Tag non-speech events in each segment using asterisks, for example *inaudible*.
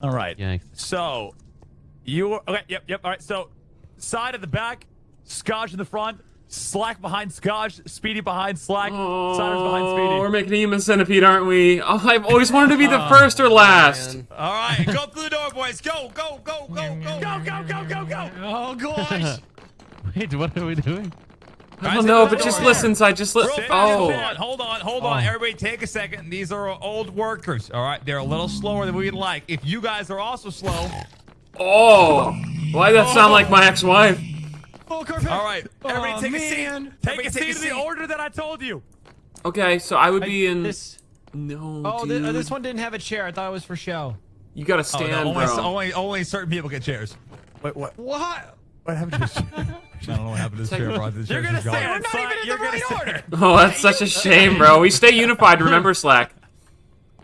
All right. Yikes. So, you okay? Yep, yep. All right. So, side at the back, Scotch in the front, Slack behind Scotch, Speedy behind Slack, Siders behind Oh, Speedy. we're making a human centipede, aren't we? Oh, I've always wanted to be the oh, first or last. Man. All right, go through the door, boys. Go, go, go, go, go. Go, go, go, go, go! Oh gosh. *laughs* Wait, what are we doing? I don't know, but just listen, I just li- Real Oh. hold on, hold on, hold on. Everybody take a second. These are old workers, all right? They're a little slower than we'd like. If you guys are also slow, Oh. Why does that sound like my ex-wife? Oh, Corvette. all right, everybody Oh, take a man. seat. Take Everybody a seat in the order that I told you. Okay, so I would be in. This. No, Oh, dude. thi- uh, this one didn't have a chair. I thought it was for show. You gotta Oh, stand, no, only, bro. only, only certain people get chairs. Wait, what? What? What happened to this? *laughs* I don't know what happened to this chair, bro. This You're gonna just gone. We're not Slack, even in you're the gonna right say- order. *laughs* Oh, that's such a *laughs* shame, bro. We stay unified. Remember, Slack.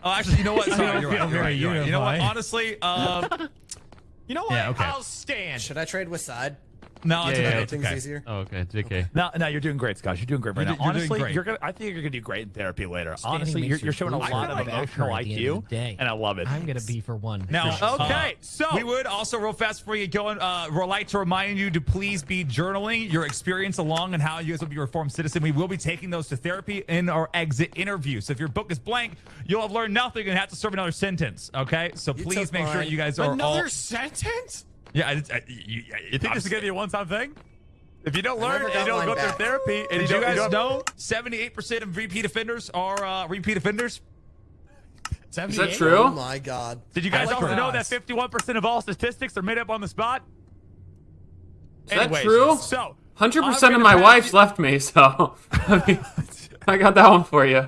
Oh, actually, you know what? *laughs* Sorry, you're right. You're right, you're right. You know what? Honestly, um, You know what? Yeah, okay. I'll stand. Should I trade with side? No, it's Yeah, okay. yeah, Things okay. easier. Oh, okay, JK. No, no, you're doing great, Scott. You're doing great right You're now. do- you're Honestly, great. you're gonna. I think you're gonna do great in therapy later. Standing Honestly, you're, you're showing a lot of better emotional at IQ, of the day. and I love it. I'm gonna be for one. Now, For sure. Okay, so we would also real fast before you go, uh, we'd like to remind you to please be journaling your experience along and how you guys will be a reformed citizen. We will be taking those to therapy in our exit interview. So if your book is blank, you'll have learned nothing and have to serve another sentence. Okay, so You please took make sure you guys are Another all. sentence? Yeah, I, I, you, you think this is gonna be a one-time thing? If you don't learn, and you don't mine go through therapy, and Did you, you don't, guys don't- know 78% of repeat offenders are uh, repeat offenders? Is that true? Oh my god. Did you guys like also know that 51% of all statistics are made up on the spot? Is that true? So, 100% of my pass wife's you- left me, so *laughs* I, mean, I got that one for you.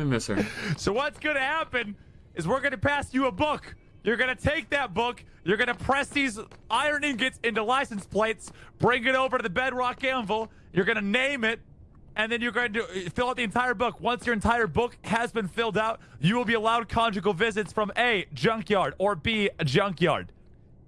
I miss her. *laughs* So what's gonna happen is we're gonna pass you a book. You're gonna take that book. You're gonna press these iron ingots into license plates. Bring it over to the bedrock anvil. You're gonna name it, and then you're going to fill out the entire book. Once your entire book has been filled out, you will be allowed conjugal visits from A junkyard or B, junkyard.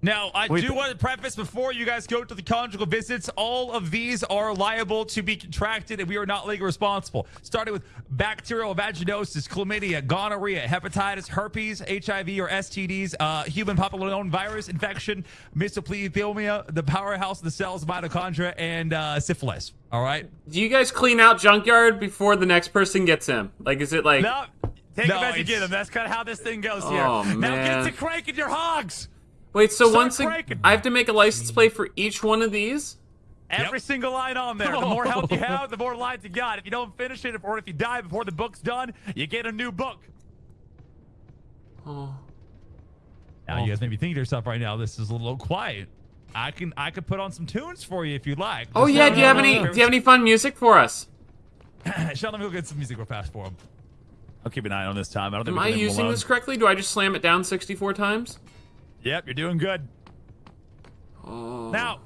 Now, I Wait, do want to preface before you guys go to the conjugal visits, all of these are liable to be contracted and we are not legally responsible. Starting with bacterial vaginosis, chlamydia, gonorrhea, hepatitis, herpes, HIV or STDs, uh, human papillomavirus infection, mesothelioma, the powerhouse of the cells, mitochondria, and uh, syphilis. All right? Do you guys clean out junkyard before the next person gets him? Like, is it like? No, take No, them as you get them. That's kind of how this thing goes here. Oh, now man. get to cranking your hogs. Wait, so Start once a, cranking. I have to make a license plate for each one of these? Every single line on there. The more health you *laughs* have, the more lines you got. If you don't finish it, or if you die before the book's done, you get a new book. Oh. Now, you guys may be thinking to yourself right now, this is a little quiet. I can I could put on some tunes for you if you'd like. Oh Just yeah. Do you have any? Do you have any fun music for us? *clears throat* Sheldon, we'll get some music real fast for him. I'll keep an eye on this time. I don't think Am we I can leave them using alone. this correctly? Do I just slam it down 64 times? Yep, you're doing good. Oh. Now,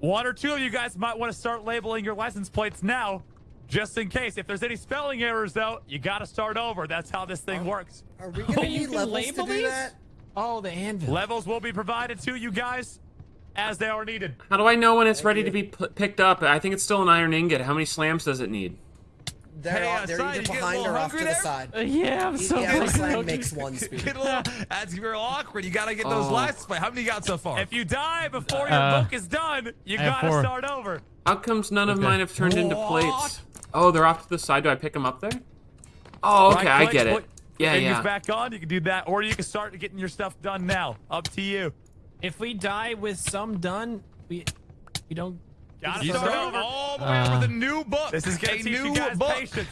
one or two of you guys might want to start labeling your license plates now, just in case. If there's any spelling errors, though, you got to start over. That's how this thing works. Are we gonna oh, you need can levels label to do these? that? Oh, the anvil. Levels will be provided to you guys as they are needed. How do I know when it's ready to be p- picked up? I think it's still an iron ingot. How many slams does it need? They're, Hey, all- they're either you getting a behind or off to hungry the side. Uh, yeah, I'm so Every fucking slam makes one speed. Get a little, that's real awkward. You gotta get those Oh. license plates. How many you got so far? If you die before your Uh, book is done, you got to four. start over. How comes none of mine have turned into plates? Oh, they're off to the side. Do I pick them up there? Oh, okay, I Right-click, get it. put Yeah, fingers yeah. back on. You can do that, or you can start getting your stuff done now. Up to you. If we die with some done, we we don't. Got to you start start over. all the way Uh, up with a new book. This is a gonna teach new you guys book. patience.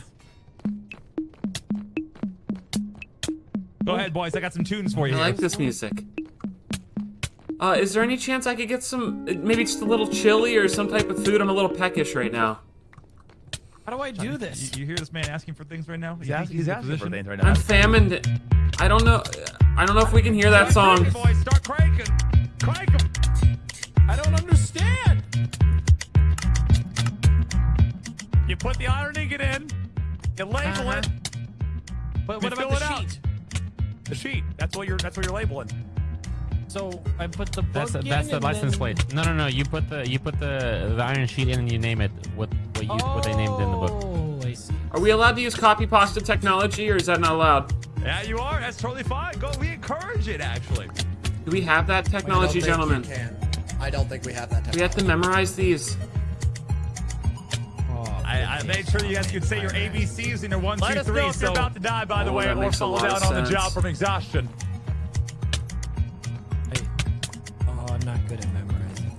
Go ahead, boys. I got some tunes for you. I here. like this music. Uh, is there any chance I could get some, maybe just a little chili or some type of food? I'm a little peckish right now. How do I do this? You, you hear this man asking for things right now? He's, You think asking, he's asking for things right now. I'm famined. I don't know. I don't know if we can hear that song. Crank, boys, start cranking. Crank 'em. I don't understand. You put the iron ingot in. You label Uh-huh. it. But what about it the out. sheet? The sheet. That's what you're. That's what you're labeling. So I put the book That's the, in that's the and license then- plate. No, no, no. You put the you put the the iron sheet in and you name it what what you what they named in the book. Oh, I see. Are we allowed to use copy pasta technology or is that not allowed? Yeah, you are. That's totally fine. Go. We encourage it, actually. Do we have that I don't technology, think you gentlemen? can. I don't think we have that. We have to memorize these. I, I made sure you guys could say your ABCs in your one, Let two, us three. know if So you're about to die, by the Oh, way, or fall down on the job from exhaustion. Hey. Oh, I'm not good at memorizing.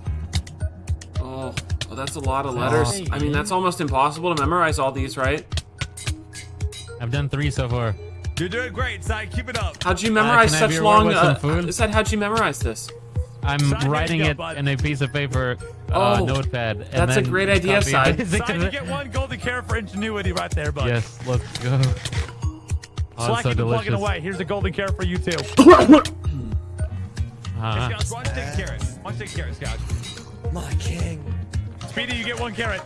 Oh, oh, that's a lot of letters. I mean, that's almost impossible to memorize all these, right? I've done three so far. you're doing great, Si. Keep it up. How'd you memorize can I have such long? with some Uh, food? said, how'd you memorize this? I'm Side, writing go, it bud. in a piece of paper, uh, Oh, notepad. And that's a great idea, copy Side. it. Side, you get one golden carrot for ingenuity right there, bud. Yes, let's go. Oh, *laughs* Slack, it's so keep plugging away. Here's a golden carrot for you too. *laughs* Uh-huh. Scouts, why don't a carrot? Why don't you take carrot, Scouts? My king. Speedy, you get one carrot.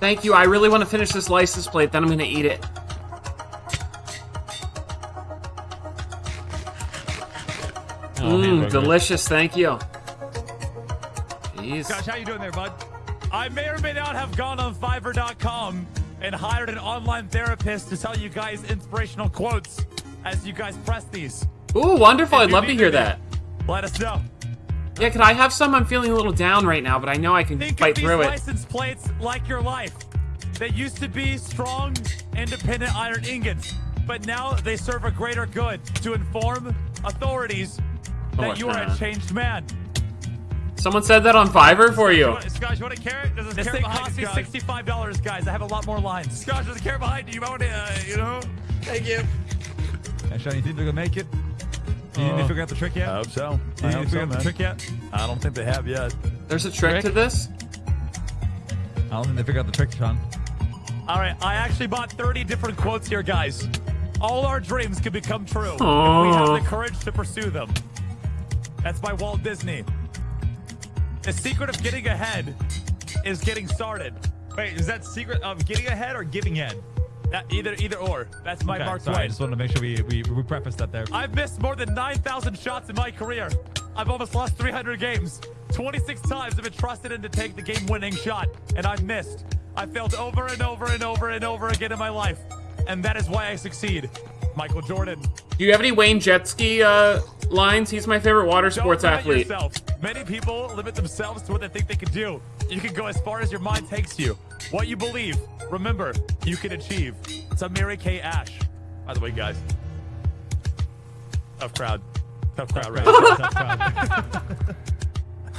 Thank you. I really want to finish this license plate, then I'm gonna eat it. Oh, mmm, hamburger. delicious. Thank you. Jeez. Scouts, how you doing there, bud? I may or may not have gone on Fiverr.com and hired an online therapist to tell you guys inspirational quotes as you guys press these. Ooh, wonderful. If I'd love to hear that. Let us know. Yeah, could I have some? I'm feeling a little down right now, but I know I can Think fight of these through it. license plates like your life. They used to be strong, independent iron ingots, but now they serve a greater good to inform authorities that you are a changed man. Someone said that on Fiverr for You you. want, you want a carrot? There's a This carrot thing behind cost you, me $65, guys. I have a lot more lines. Scouts, there's a carrot behind you. You might want to, uh, you know. Thank you. Actually, you think they're gonna make it? You Uh, didn't figure out the trick yet? I hope so. You I didn't figure so, out the trick yet? I don't think they have yet. There's a trick to this? I don't think they figured out the trick, Sean. All right, I actually bought 30 different quotes here, guys. All our dreams can become true if we have the courage to pursue them. That's by Walt Disney. The secret of getting ahead is getting started. Wait, is that secret of getting ahead or giving head? That, either either or. That's my Okay, Mark sorry, I just wanted to make sure we, we, we preface that there. I've missed more than 9,000 shots in my career. I've almost lost 300 games. 26 times I've been trusted in to take the game-winning shot, and I've missed. I failed over and over and over and over again in my life, and that is why I succeed. Michael Jordan. Do you have any Wayne Jetski uh, lines? He's my favorite water Don't sports limit athlete. yourself. Many people limit themselves to what they think they can do. You can go as far as your mind takes you. What you believe, remember, you can achieve. It's a Mary Kay Ash. By the way, guys. Tough crowd. Tough crowd, right? *laughs* Tough crowd.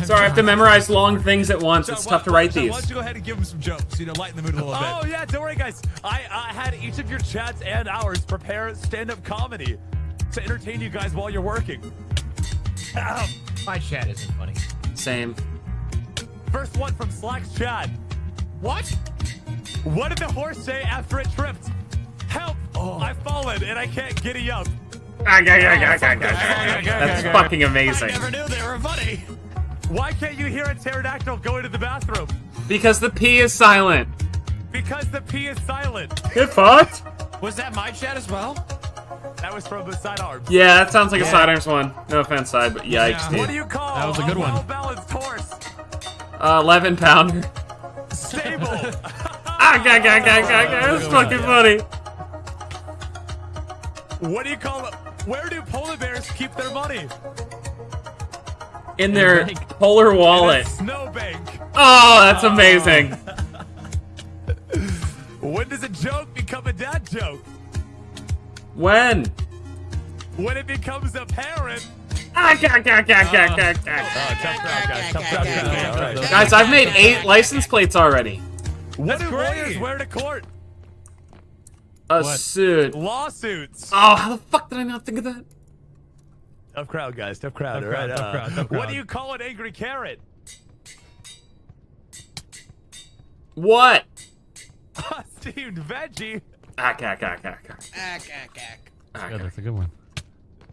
Sorry, I have to memorize long things at once. So It's why- tough to write so these. Why don't you go ahead and give them some jokes? You know, lighten the mood a little bit. Oh yeah, don't worry, guys. I, I had each of your chats and ours prepare stand-up comedy to entertain you guys while you're working. Ahem. My chat isn't funny. Same. First one from Slack's chat. What? What did the horse say after it tripped? Help! Oh. I've fallen and I can't giddy up. That's fucking amazing. I amazing. never knew they were funny. Why can't you hear a pterodactyl go into the bathroom? Because the P is silent. Because the P is silent. Get fucked? Was that my chat as well? That was from the sidearms. Yeah, that sounds like a sidearms one. No offense, side, but yikes, dude. What do you call That was a good one. well-balanced horse? Uh, 11 pounder. Stable. *laughs* *laughs* Ah, ga, ga, ga, ga, ga. That's fucking funny. what do you call it? Where do polar bears keep their money? In their bank. polar wallet. *laughs* Snowbank. Oh, that's amazing. *laughs* When does a joke become a dad joke? When? When it becomes apparent. Guys. Tough crowd, guys. Guys, I've made eight license plates already. What do lawyers wear to court? A suit. Lawsuits. Oh, how the fuck did I not think of that? Tough crowd, guys. Tough crowd. Tough all right, crowd, tough uh, crowd, tough What do you call an angry carrot? What? *laughs* Steamed veggie. Ga, ga, ga, ga. Ack, ack, ack. Ah, Yeah, that's a good one.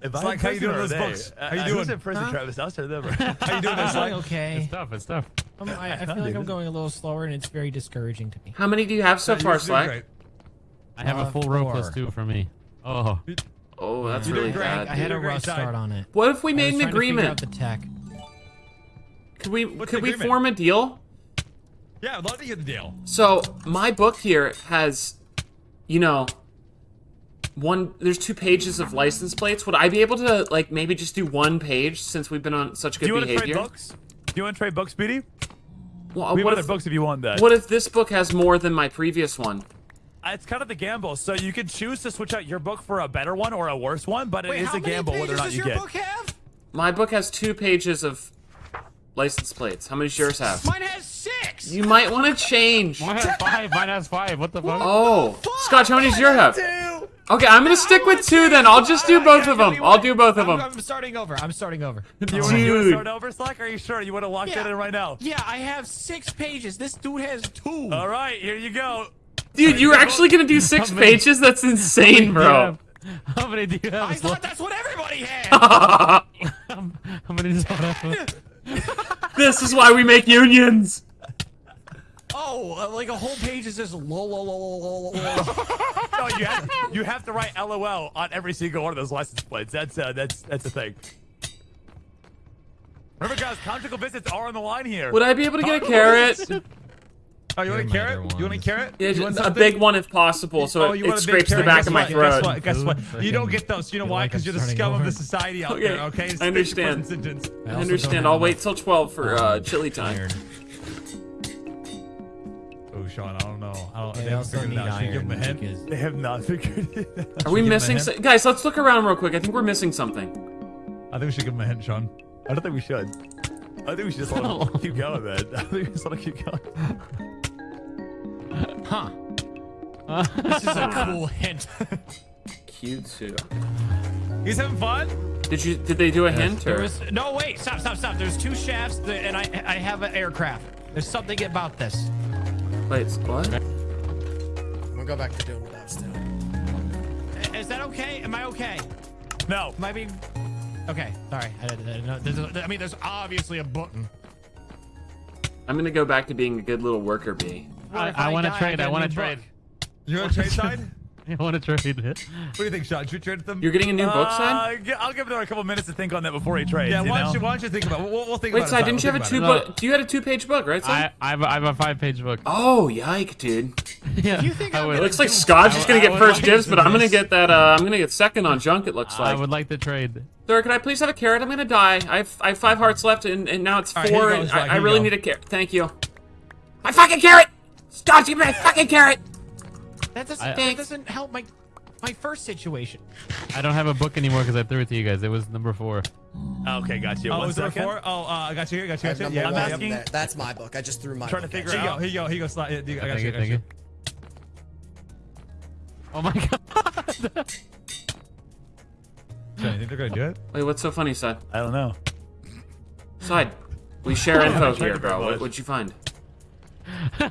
If It's like, *laughs* how you doing with those books? How you doing? Who's in prison, Travis? I'll start them. How you doing I'm this? doing Like, okay. It's tough. It's tough. I'm, I, I feel like I'm going a little slower, and it's very discouraging to me. How many do you have so you're far, Slack? great. I have Uh, a full row plus two for me. Oh, Oh, that's You're really doing great. bad. I had a rough start on it. What if we I made was an trying to figure out agreement? the tech. Could we What's could we agreement? form a deal? Yeah, I'd love to get the deal. So my book here has, you know, one. There's two pages of license plates. Would I be able to like maybe just do one page since we've been on such Do good you want to behavior? trade books? Do you want to trade books, Speedy? Well, We have what other if, books if you want that. what if this book has more than my previous one? Uh, It's kind of the gamble. So you can choose to switch out your book for a better one or a worse one, but it is Wait, how a gamble whether or pages not does you your get. book have? My book has two pages of license plates. How many does yours have? Mine has six. You might want to change. Mine has five. Mine has five. What the fuck? Oh, Scotch, how many does yours have? Two. Okay, I'm gonna stick with two then. I'll just do both of them. I'll do both of I'm, them. I'm starting over. I'm starting over. *laughs* You want to Dude. start over, Slack? Are you sure? You want to lock that in right now? Yeah, I have six pages. This dude has two. All right, here you go. Dude, you were actually gonna do six *laughs* many- pages? That's insane, bro. How many do you have? I Sla- thought that's what everybody had. *laughs* How many does someone have? *laughs* this is why we make unions. oh, uh, like a whole page is just lol lol lol lol lol. lol. No, you have, you have to write LOL on every single one of those license plates. That's uh, that's that's the thing. Remember, guys, conjugal visits are on the line here. Would I be able to get a carrot? Oh, you want a carrot? mother You want a carrot? Yeah, You want a big one if possible, so Oh, it, you it want a big scrapes the carrot? back Guess of my what? throat. Guess what? Guess what? You don't get those. You know why? Because I'm you're the starting scum of the society out Okay, there. Okay, It's I understand. I, I understand. I'll wait till 12 for uh, chili time. Oh, Sean, I don't know. I don't. They they haven't also figured it out. Should we give him a hint? because They have not *laughs* figured it out. Are we give him a missing? hint? So- guys, let's look around real quick. I think we're missing something. I think we should give him a hint, Sean. I don't think we should. I think we should just *laughs* let him keep going, man. *laughs* I think we just let him keep going. Huh. *laughs* this is a cool hint. Q2. He's having fun. Did you? Did they do a hint There or? was no wait. Stop. Stop. Stop. There's two shafts, th- and I I have an aircraft. There's something about this. Wait, what? I'm gonna go back to doing what I was doing. Is that okay? Am I okay? No. Am I being? Okay. Sorry. I, didn't- I, didn't know- there's a- I mean, there's obviously a button. I'm gonna go back to being a good little worker bee. What I, I want to trade. I want to trade. You want to trade side? I want to trade. What do you think, Sean? Should we trade them? You're getting a new book, Uh, side? g- I'll give them a couple minutes to think on that before he trades. yeah. you Why know? don't you? Why don't you think about? it? We'll, we'll think Wait, about it. side, We'll didn't you have a two about it. book? You had a two page book, right, I, side? I, have, a- I have a five-page book. Oh, yike, dude. *laughs* yeah. You think I I'm would, It looks like do- Scotch I is gonna get first like dibs, but I'm gonna get that. Uh, I'm gonna get second on junk. It looks like. I would like to trade. Sir, can I please have a carrot? I'm gonna die. I have, I have five hearts left, and, and now it's All right, four. you go, and I, I really need a carrot. Thank you. My fucking carrot! Scotch, give me my fucking carrot! That doesn't. I- that doesn't help my my first situation. I don't have a book anymore because I threw it to you guys. It was number four. Okay, got you. Oh, One was there second. four? Oh, uh, I got you here. Got you. I Got you. Yeah, I'm one asking- there. That's my book. I just threw my Trying to book figure out. Here you. you go. Here you go. Here you go. Slide. I got Thank you. you, got thank you. you. Oh my *laughs* god. Sean, you think they're gonna do it? Wait, what's so funny, side? I don't know. Side. We share *laughs* info here, to bro. What, what'd you find? *laughs*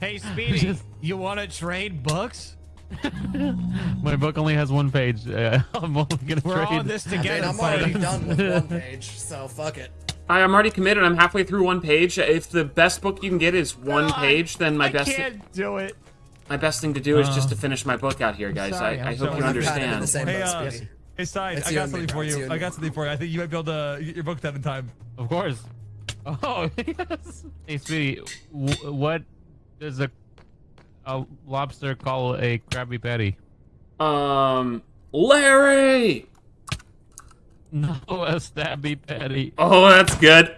Hey, *laughs* Speedy, you want to trade books? *laughs* My book only has one page. Uh, *laughs* I'm only gonna We're trade. on this I mean, together. I'm already done with one page, so fuck it. I, I'm already committed. I'm halfway through one page. If the best book you can get is one God, page, then my I best can't do it. my best thing to do is just to finish my book out here, guys. sorry, I, I hope you I'm kind of in the understand. Hey, uh, hey, side. It's I got something for you you. I got something for you. I think you might be able to get your book done in time. Of course. Oh yes. Hey, sweetie, w- what does a a lobster call a Krabby Patty? Um, Larry. No, *laughs* a Stabby Patty. Oh, that's good.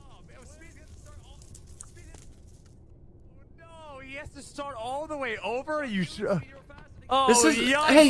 Oh, man, Speedy has to start all- Speedy has- Oh, no, he has to start all the way over. Are you sure? Oh, This is yikes, hey,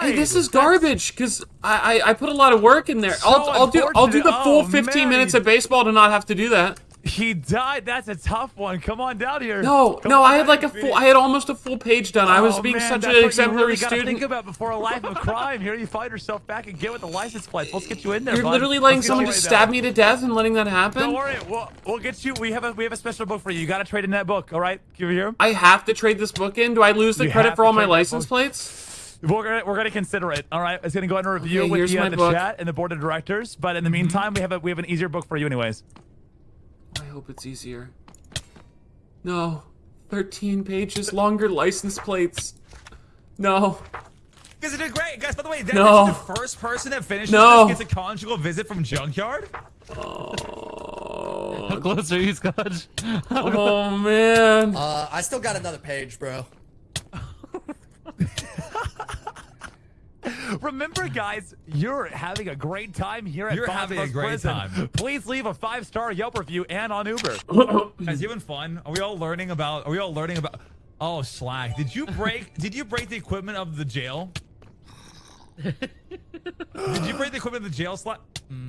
hey, this is garbage because I, I I put a lot of work in there. I'll I'll do I'll do the full Oh, 15 man, minutes of baseball to not have to do that. He died. That's a tough one. Come on down here. No, Come no, I had like a full. I had almost a full page done. I was Oh, being man, such an exemplary really student. Think about before a life of crime. Here you find yourself back and get with the license plates. Let's get you in there. You're bud. literally letting Let's someone just stab me to death and letting that happen. Don't worry. We'll, we'll get you. We have a we have a special book for you. You got to trade in that book. All right. Give it here. I have to trade this book in. Do I lose the You credit for all my license plates? We're gonna we're gonna consider it. All right. It's gonna go under review Okay, with the, uh, the chat and the board of directors. But in Mm-hmm. the meantime, we have a we have an easier book for you, anyways. I hope it's easier. No. 13 pages longer license plates. No. Guys, did great. Guys, by the way, that No. makes the first person that finishes No. this gets a conjugal visit from Junkyard. Oh. How close are you, Scotch? Oh man. Uh, I still got another page, bro. Remember, guys, you're having a great time here at You're Boston having a great Prison. time. Please leave a five-star Yelp review and on Uber. *coughs* Guys, you having fun? Are we all learning about? Are we all learning about? Oh, Slack. Did you break? did you break the equipment of the jail? *laughs* did you break the equipment of the jail, Slack?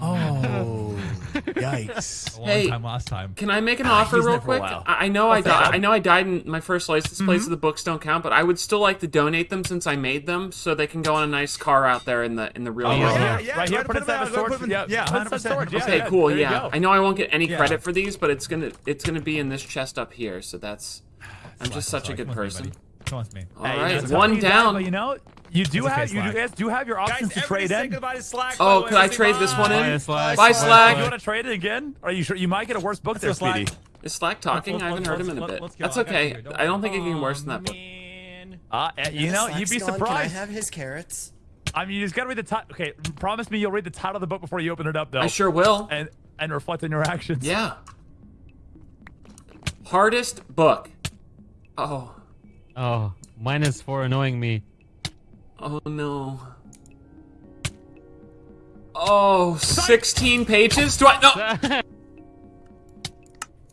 Oh, mm. Yikes! A long Hey. time last time. Can I make an offer real there for a quick? I I know I What's di- that? I know I died in my first license plate, so the books don't count. But I would still like to donate them since I made them, so they can go on a nice car out there in the in the real Oh, world. yeah, yeah, right here. ahead, Put put them down out, the storage. put them- Yeah, yeah, put it in the 100%. Yeah, Okay, yeah, cool. Yeah. I know I won't get any credit for these, but it's gonna it's gonna be in this chest up here. So that's I'm just such a good come with me, person. Buddy. Come with me. All Hey, right, you know, one tough to down. but you know, you do It's okay, have you do, guys do have your options Guys, to trade in. Slack. Oh, by the could. I Say trade this one in? Bye, Slack. Bye, Bye, Slack. You want to trade it again? Are you sure you might get a worse book there, Slack. Speedy? Is Slack talking? let's- I haven't heard him in a bit. That's I got you okay. Don't I don't think it can get worse than that book. Uh, eh, you know, you'd be surprised. Can I have his carrots? I mean, you just gotta read the title. Okay, promise me you'll read the title of the book before you open it up, though. I sure will. And and reflect on your actions. Yeah. Hardest book. Oh. Oh, minus for annoying me. Oh no. Oh, 16 pages? Do I? No. *laughs*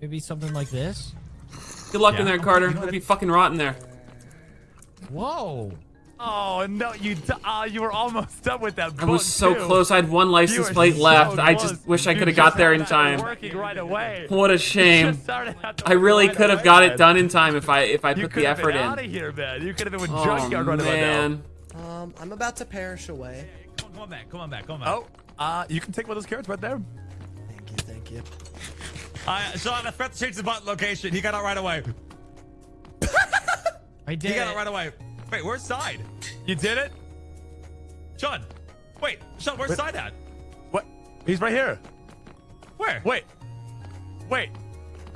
Maybe something like this. Good luck in there, Carter. It'll be fucking rotten there. Whoa. Oh no, you d- uh, you were almost done with that book. I was so too. close. I had one license plate so left. I just wish I could have got there in time. Working right away. What a shame. just started out to I really right could have away, got it done in time if I if I You put could the have effort been out of here, man. You could have been with Oh junkyard right about now. man. Um, I'm about to perish away. Come on, come on back. Come on back. Come on back. Oh, uh, you can take one of those carrots right there. Thank you, thank you. Uh, Sean, I forgot to change the button location. He got out right away. *laughs* I did. He got it. out right away. Wait, where's side? You did it. Sean. Wait, Sean, where's side at? What? He's right here. Where? Wait. Wait.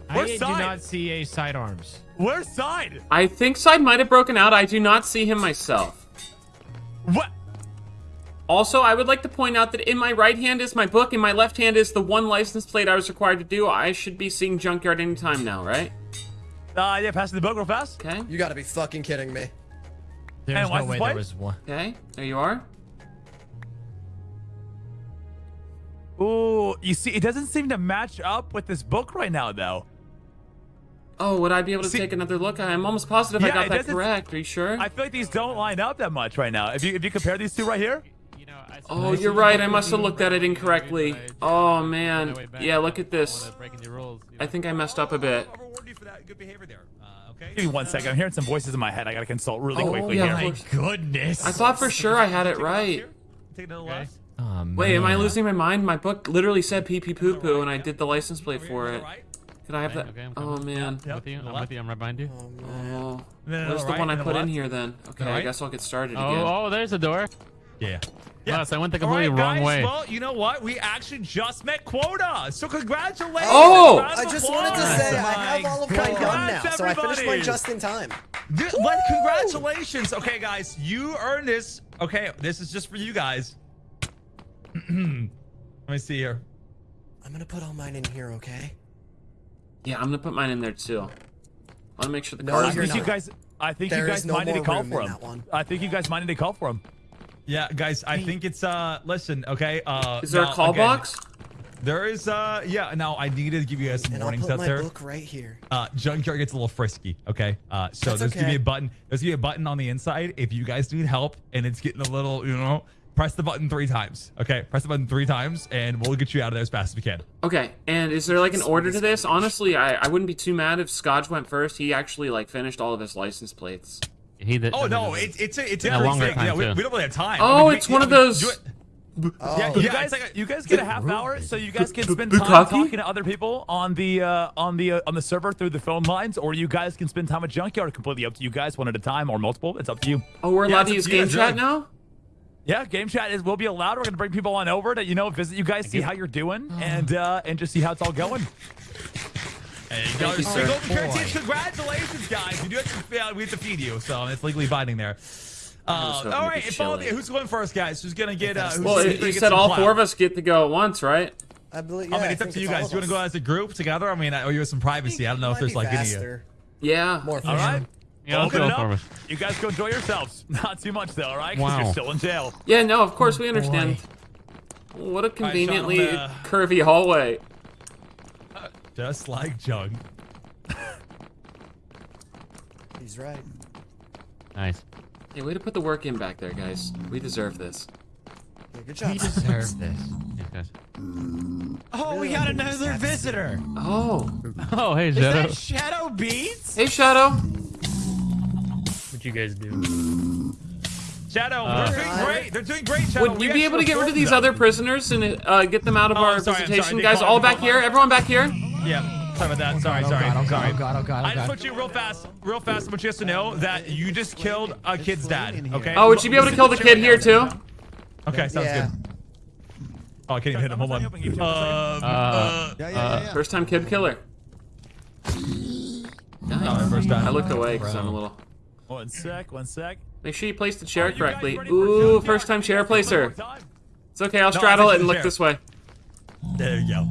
I Where's do not see a sidearms. Where's side? I think side might have broken out. I do not see him myself. What? Also, I would like to point out that in my right hand is my book, in my left hand is the one license plate I was required to do. I should be seeing Junkyard anytime now, right? Uh, yeah, passing the book real fast. Okay. You gotta be fucking kidding me. There's And no license way plate? there was one. Okay. There you are. Ooh, you see, it doesn't seem to match up with this book right now, though. Oh, would I be able to See- take another look? I'm almost positive I got that correct. Are you sure? I feel like these don't line up that much right now. If you if you compare these two right here, You know, oh, you're right. I must have looked at it incorrectly. Oh man. Yeah, look at this. Breaking the rules. you I think I messed up a bit. I'll reward you for that good behavior there. Okay. give me one second. I'm hearing some voices in my head. I gotta consult really Oh, quickly yeah, here. Oh, of course. Goodness. I thought for sure I had it right. Take another Okay. Oh. Wait, am I losing my mind? My book literally said pee pee poo poo, and I did the license plate for it. Right. Could I have that? Okay, I'm Oh coming. man. I'm with you. I'm with you. I'm right behind you. Oh, man. Oh. No, no, Where's no, the right, one I put in here then? Okay, I right? guess I'll get started oh, again. Oh, oh, there's a door. Yeah. Yes, I went the All completely right, wrong guys. way. Well, you know what? We actually just met quota. So congratulations. Oh! I just wanted to applause. say I have all of my gun now, so I finished mine just in time. Dude, what? Congratulations. Okay, guys, you earned this. Okay, this is just for you guys. *clears throat* Let me see here. I'm gonna put all mine in here, okay? Yeah, I'm gonna put mine in there too. I want to make sure the No, cards I you're think you guys. I think There you guys no might need to call for in him. I think you guys might need to call for him. Yeah, guys, I think it's uh listen, okay? Uh Is there now, a call again, box? There is uh yeah, now I needed to give you guys some And I'll warnings put out my there. book right here. Uh Junkyard gets a little frisky, okay? Uh so That's there's gonna be a button there's gonna be a button on the inside. If you guys need help and it's getting a little, you know, press the button three times. Okay, press the button three times and we'll get you out of there as fast as we can. Okay, and is there like an order to this? Honestly, I, I wouldn't be too mad if Scotch went first. He actually like finished all of his license plates. He did. Oh no, it's it's a it's a Yeah, free longer thing. time, Yeah, we, we don't really have time. Oh, I mean, we- it's one of those- do Oh, Yeah, You guys, like you guys get a half hour, so you guys can spend time talking to other people on the uh, on the uh, on the server through the phone lines, or you guys can spend time at Junkyard. Completely up to you guys, one at a time or multiple. It's up to you. Oh, we're allowed it's to use game chat now? Yeah, game chat is will be allowed. We're gonna bring people on over to you know visit you guys, see how you're doing, and uh, and just see how it's all going. There you go. you, So sir. Golden Currency, congratulations, guys. You do have to, uh, we have to feed you, so it's legally binding there. Uh, hoping all to right, be and follow chilly. the, who's going first, guys? Who's gonna get? Uh, who's Well, gonna it, you get said all clout? four of us get to go at once, right? I believe. I mean, it's up to you guys. Do you want to go as a group together? I mean, I owe you some privacy. I don't know if there's be like any. uh, Yeah. more All right. Yeah, Open it up. You guys go enjoy yourselves. *laughs* Not too much though, all right? Because Wow. you're still in jail. Yeah, no, of course we understand. What a conveniently gonna- curvy hallway. Just like Jung. He's right. Nice. Hey, way to put the work in back there, guys. We deserve this. Yeah, good job. We deserve *laughs* this. Yeah, guys. Oh, we got another visitor. Oh. *laughs* Oh, hey, Shadow. Is Shadow. that Shadow Beats? Hey, Shadow. What you guys do? Shadow, Uh, they're doing great. They're doing great, Shadow. Would We you be able to get rid of these them. other prisoners and uh, get them out of Oh, our I'm sorry, visitation? Guys, all back here? Everyone back here? Yeah, sorry about that. Sorry, oh sorry, God, oh God, sorry. oh God, oh God, oh I just want you real fast, real fast. I want you guys to know that you just killed a kid's dad. Okay. Oh, would you be able to kill the kid here, too? Okay, sounds Yeah. good. Oh, I can't even hit him. Hold on. Um, Uh, Yeah, yeah, yeah. yeah. First time kid killer. no, first time. I time. looked away because I'm a little. One sec, one sec. Make sure you place the chair Are you guys correctly. Ooh, first time chair placer. It's okay, I'll straddle I it and look this way. There you go.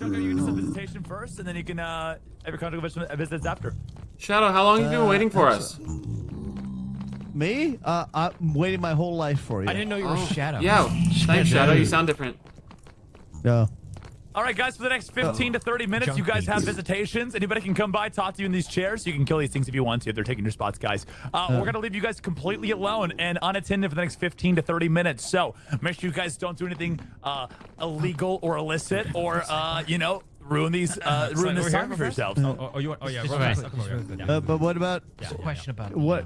All right, Junker, you can do some visitation first, and then you can uh, have your conjugal visit- visits after. Shadow, how long have you been Uh, waiting for that's- us? Me? Uh, I'm waiting my whole life for you. I didn't know you were Oh, Shadow. Yeah, *laughs* thanks, Shadow. You sound different. No. All right, guys, for the next 15 to 30 minutes, you guys have visitations. Anybody can come by, talk to you in these chairs. You can kill these things if you want to. If they're taking your spots, guys. Uh, we're going to leave you guys completely alone and unattended for the next 15 to 30 minutes. So make sure you guys don't do anything uh, illegal or illicit or, uh, you know, ruin these, uh, *laughs* ruin Sorry, this over time for yourselves. Oh, oh, oh, you want? Oh, yeah. Just right. fast. Come over here. Uh, but what about Just a question about what?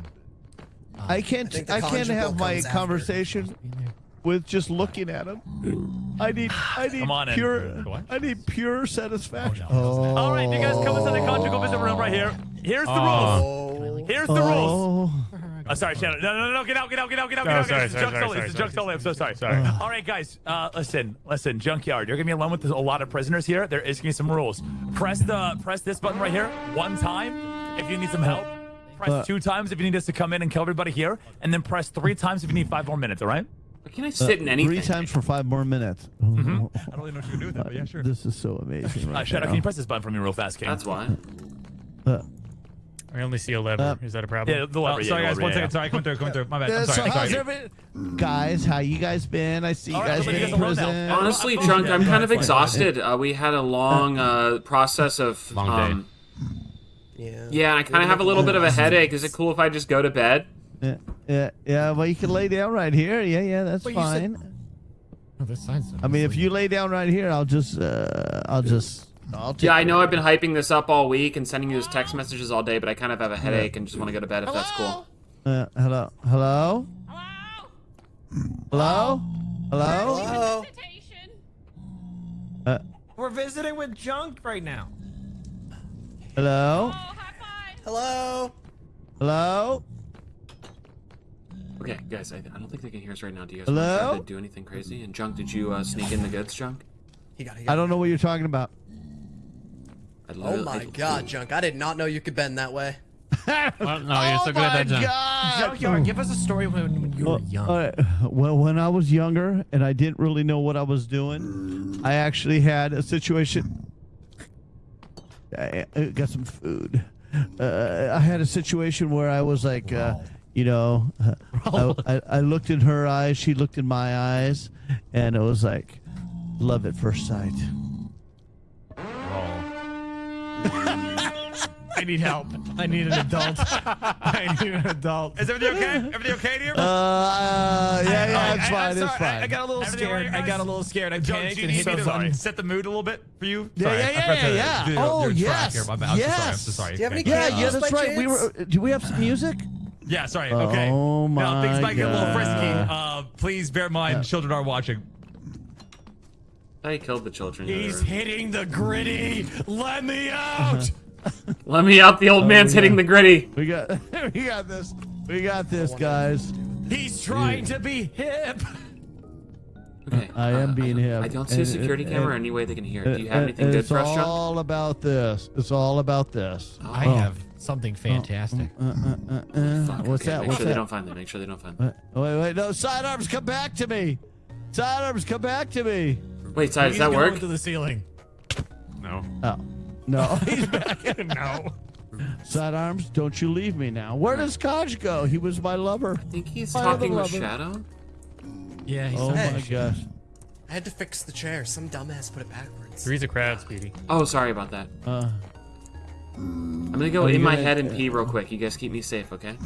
I can't. think I, can't have my conversation. after. Conversation with just looking at him. I need. I *sighs* need Come on in. pure. I need pure satisfaction. All right, you guys come into the conjugal visit room right here. Here's the rules. Oh. Here's the rules. Oh. Oh, sorry, Shadow. No, no, no, no, get out, get out, get out, get out, No, get out. sorry, This is sorry, Junk sorry, Sully. Sorry, I'm so sorry. Sorry. All right, guys. Uh, listen, listen, Junkyard. You're gonna be alone with a lot of prisoners here. There is gonna be some rules. Press the press this button right here one time if you need some help. Press Uh, two times if you need us to come in and kill everybody here, and then press three times if you need five more minutes. All right? Why can't I sit in anything? Three times for five more minutes. *laughs* I don't really know what you're gonna do with that, but yeah, sure. This is so amazing. Uh, *laughs* Right Shadow, now. can you press this button for me real fast, King? That's why. Uh, I only see a lever. Uh, Is that a problem? yeah, the Oh, lever. yeah, sorry, the guys. lever, One yeah, second. Sorry, coming through. Coming through. My bad. uh, I'm so sorry. how's sorry. everything? Guys, how you guys been? I see you All right, guys everybody been in gets alone now. prison. Honestly, I'm Junk, fine. I'm kind of exhausted. Uh, we had a long uh, process of. Long day. um, Yeah. Yeah, I kind of have a little bit of a headache. Is it cool if I just go to bed? Yeah, yeah, yeah. Well, you can lay down right here. Yeah, yeah, that's But you said- fine. Oh, this sign's I mean, if you lay down right here, I'll just, uh, I'll just, I'll take Yeah, I know I've been hyping this up all week and sending you those text messages all day, but I kind of have a headache and just want to go to bed if that's cool. Uh, hello, hello, hello, hello. Hello. Uh, We're visiting with Junk right now. hello, Hello. hello. Okay, guys, I, I don't think they can hear us right now. Do you guys Hello? want to to do anything crazy? And Junk, did you uh, sneak in the goods, Junk? He got. He got I don't know what you're talking about. I Oh my I- God, Junk! I did not know you could bend that way. *laughs* Well, no, you're so good at that, Junk. Oh God. Junkyard, give us a story when, when you were young. all right. well, when I was younger and I didn't really know what I was doing, I actually had a situation. I, I got some food. Uh, I had a situation where I was like, uh, you know, uh, *laughs* I, I, I looked in her eyes, she looked in my eyes, and it was like love at first sight. *laughs* I need help. I need an adult. I need an adult. Is everything okay? Everything okay here? Uh, uh, yeah, yeah, it's I- fine, I'm it's sorry. fine. I, I got a little Everything scared. right, I got a little scared. I Joe, panicked do you and need hit me the to button. set the mood a little bit for you? Yeah, Sorry, yeah, I yeah, yeah. do the- Oh, your track yes, here. My bad. I'm so sorry. I'm so yes. sorry. Do you have any yeah, yeah, that's right. We were. chance? Do we have some music? Yeah, sorry. Okay. Oh Now, things my might get a little frisky. Uh, please bear in mind, children are watching. I killed the children. He's hitting the gritty. Let me out. *laughs* Let me out. The old man's yeah. hitting the gritty. We got *laughs* we got this. We got this, guys. He's trying to be hip. Okay. *laughs* I am uh, being I, hip. I don't see a And- security and- camera or and- any way they can hear. it. Do you have And- anything and good it's for us, Junk? all about this. It's all about this. I Oh. have something fantastic. Uh, uh, uh, uh, Fuck, what's okay, that? Make What's sure they don't find them. Make sure they don't find Uh, them. Wait, wait, no. Sidearms, come back to me. Sidearms, come back to me. Wait, Sai, does that work? to the ceiling. No. Oh. No, *laughs* he's back. no. *laughs* Sidearms, don't you leave me now. Where does Kaj go? He was my lover. I think he's I have a talking with lover. Shadow. Yeah, he's Oh so my gosh. I had to fix the chair. Some dumbass put it backwards. Three's a crowd, Speedy. Oh, sorry about that. Uh, I'm gonna go in my head and pee real quick. You guys keep me safe, okay?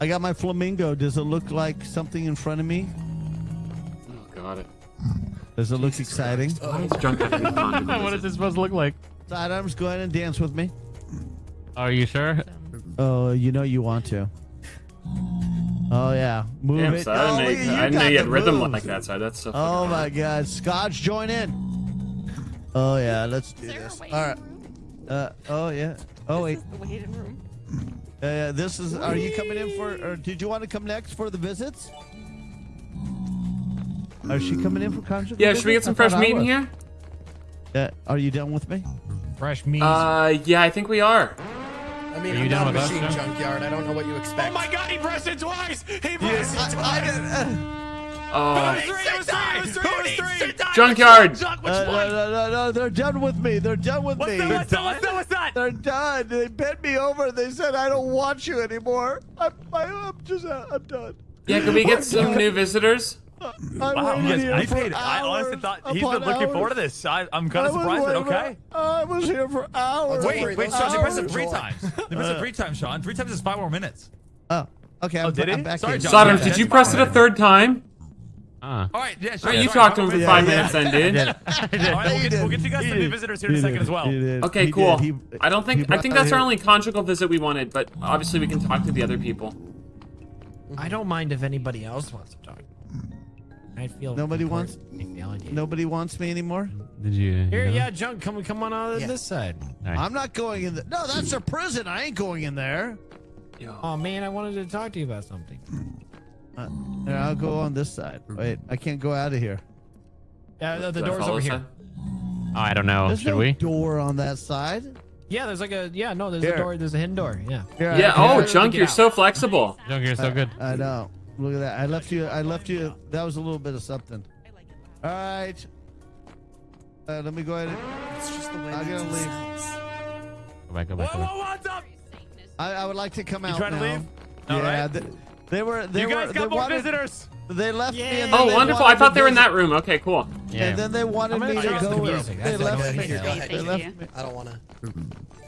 I got my flamingo. Does it look like something in front of me? Oh, got it. Does it look exciting? Junk have any condoms? what is this supposed to look like? Sidearms, go ahead and dance with me. Are you sure? Oh, you know you want to. Oh yeah, move Damn, it. Sai, I oh, didn't you, I didn't know you had rhythm moves. like that, Sai. That's so Oh my. God, Scotch, join in. Oh yeah, let's do this. All right. Uh, oh yeah. Oh wait. The waiting room. Uh, yeah, this is. Are you coming in for? Or did you want to come next for the visits? Are she coming in for conjugal Yeah, should we get some I fresh meat in here? Uh, are you done with me? fresh meat. Uh, yeah, I think we are. I mean, Are you I'm down not a with us, machine John? junkyard. I don't know what you expect. Oh my god, he pressed it twice! He pressed it I, twice! Oh, It was three! Junkyard! Uh, no, no, no, no, they're done with me. They're done with What's me. that, what's that, what's that, what's that? They're done. They bent me over. They said, "I don't want you anymore." I'm, I, I'm just, uh, I'm done. yeah, can we get some new visitors? I Wow, waited you here I paid. I honestly thought he's been upon looking forward to this. I, I'm kind of surprised, but waiting for- okay. I was here for hours. Don't Wait, worry, wait, those Sean, they pressed it three times. They pressed it three times, Sean. Three times is five more minutes. Oh, okay. Oh, I'm, did I'm he? back Sorry. John. Sodom, Yeah, did you press it a third time? Ah. All right, yeah, sure. All right, you sorry, talked to him for more five minutes. minutes then, dude. *laughs* All right, we'll get, we'll get you guys some new visitors here in a second as well. Okay, He cool. He- I don't think I think that's our only conjugal visit we wanted, but obviously we can talk to the other people. I don't mind if anybody else wants to talk. I feel Nobody important. I feel I do. Nobody wants me anymore. Did you? Here, you know? yeah, Junk, come come on out of Yeah. this side. All right. I'm not going in. The, no, that's a prison. I ain't going in there. Yo. Oh man, I wanted to talk to you about something. Uh, here, I'll go on this side. Wait, I can't go out of here. Yeah, the, the door's over here. Sai? Oh, I don't know. There's Should no we? door on that side. Yeah, there's like a yeah, no, there's Here. a door. There's a hidden door. Yeah. Here, Yeah. Oh, Get Junk, you're out. so flexible. Junk, you're so good. I know. Look at that. I left you. I left you. That was a little bit of something. All right. Uh, let me go ahead. And, It's just the way I'm gonna leave. sounds. Go back. Go Whoa, back. Go back. whoa, what's up? I, I would like to come out You trying to leave? All yeah, right. Th- they were. They You were. guys they got more wanted, visitors. They left me. And Oh, they wonderful. I thought they were in that room. Okay, cool. Yeah. And then they wanted I'm gonna me to turn off the go. music. They left me. no Here, go They left me. I don't want to.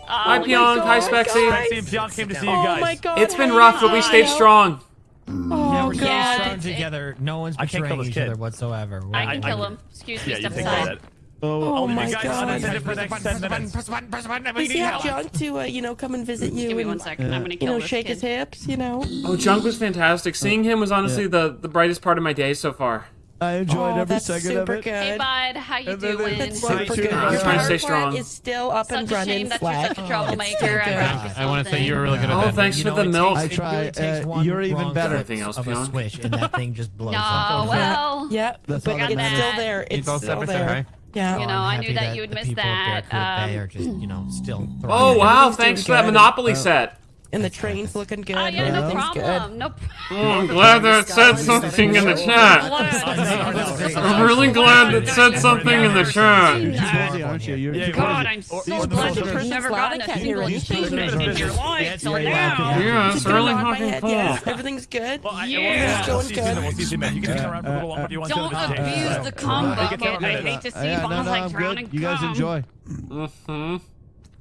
Hi, oh my Pyong. Hi, God, Spexy. guys. And Pionk came to see you Oh guys. my god. It's been rough, but we stayed strong. Oh Yeah, we're so god. strong together. No one's I can't kill betraying each kid. other whatsoever. We're- I can kill him. Excuse me, Yeah, step aside. That. Oh, Oh my you guys god. unattended for the next 10 minutes. Does he have Junk to, uh, you know, come and visit you Give me and, one second. I'm gonna you know, this shake kid. his hips, you know? Oh, Junk was fantastic. Seeing him was honestly the, the brightest part of my day so far. I enjoyed oh, every that's second super of it. good. Hey, bud, how you And doing? That's super too. good. I'm Your trying to stay strong. is still up Such and a running shame that you're flat. such a troublemaker. good. I I want to say you were really good at Oh, thanks You for know, the milk. takes- I it try, really takes uh, one you're even wrong better. Anything else, of a Pionk? switch, and that thing just blows No, *laughs* up. well, *laughs* Yeah, That's but all that it's still there. It's He's still there. Right? Yeah. You know, I'm I knew that you would the miss people up there, that, Coop Bay, um, are just, you know, still Oh, wow. Thanks for that good. Monopoly set. And the train's looking good. Oh, yeah, no Everything's problem. No Oh, I'm glad that it said something in the chat. I'm really glad it said something in the chat. You're too aren't you? You're God. I'm so or the glad social- that never Loud, gotten I a can't single achievement in your life till Yeah, now. Yeah, it's really fucking cool. Everything's good. Yeah. we'll, we'll, Going good. you soon. We'll see you soon, man. You can hang around for a little longer if you want Don't to. This is abuse the cum bucket. I hate to see Yeah, no, bombs no, like I'm drowning good. You guys enjoy. Mm-hmm.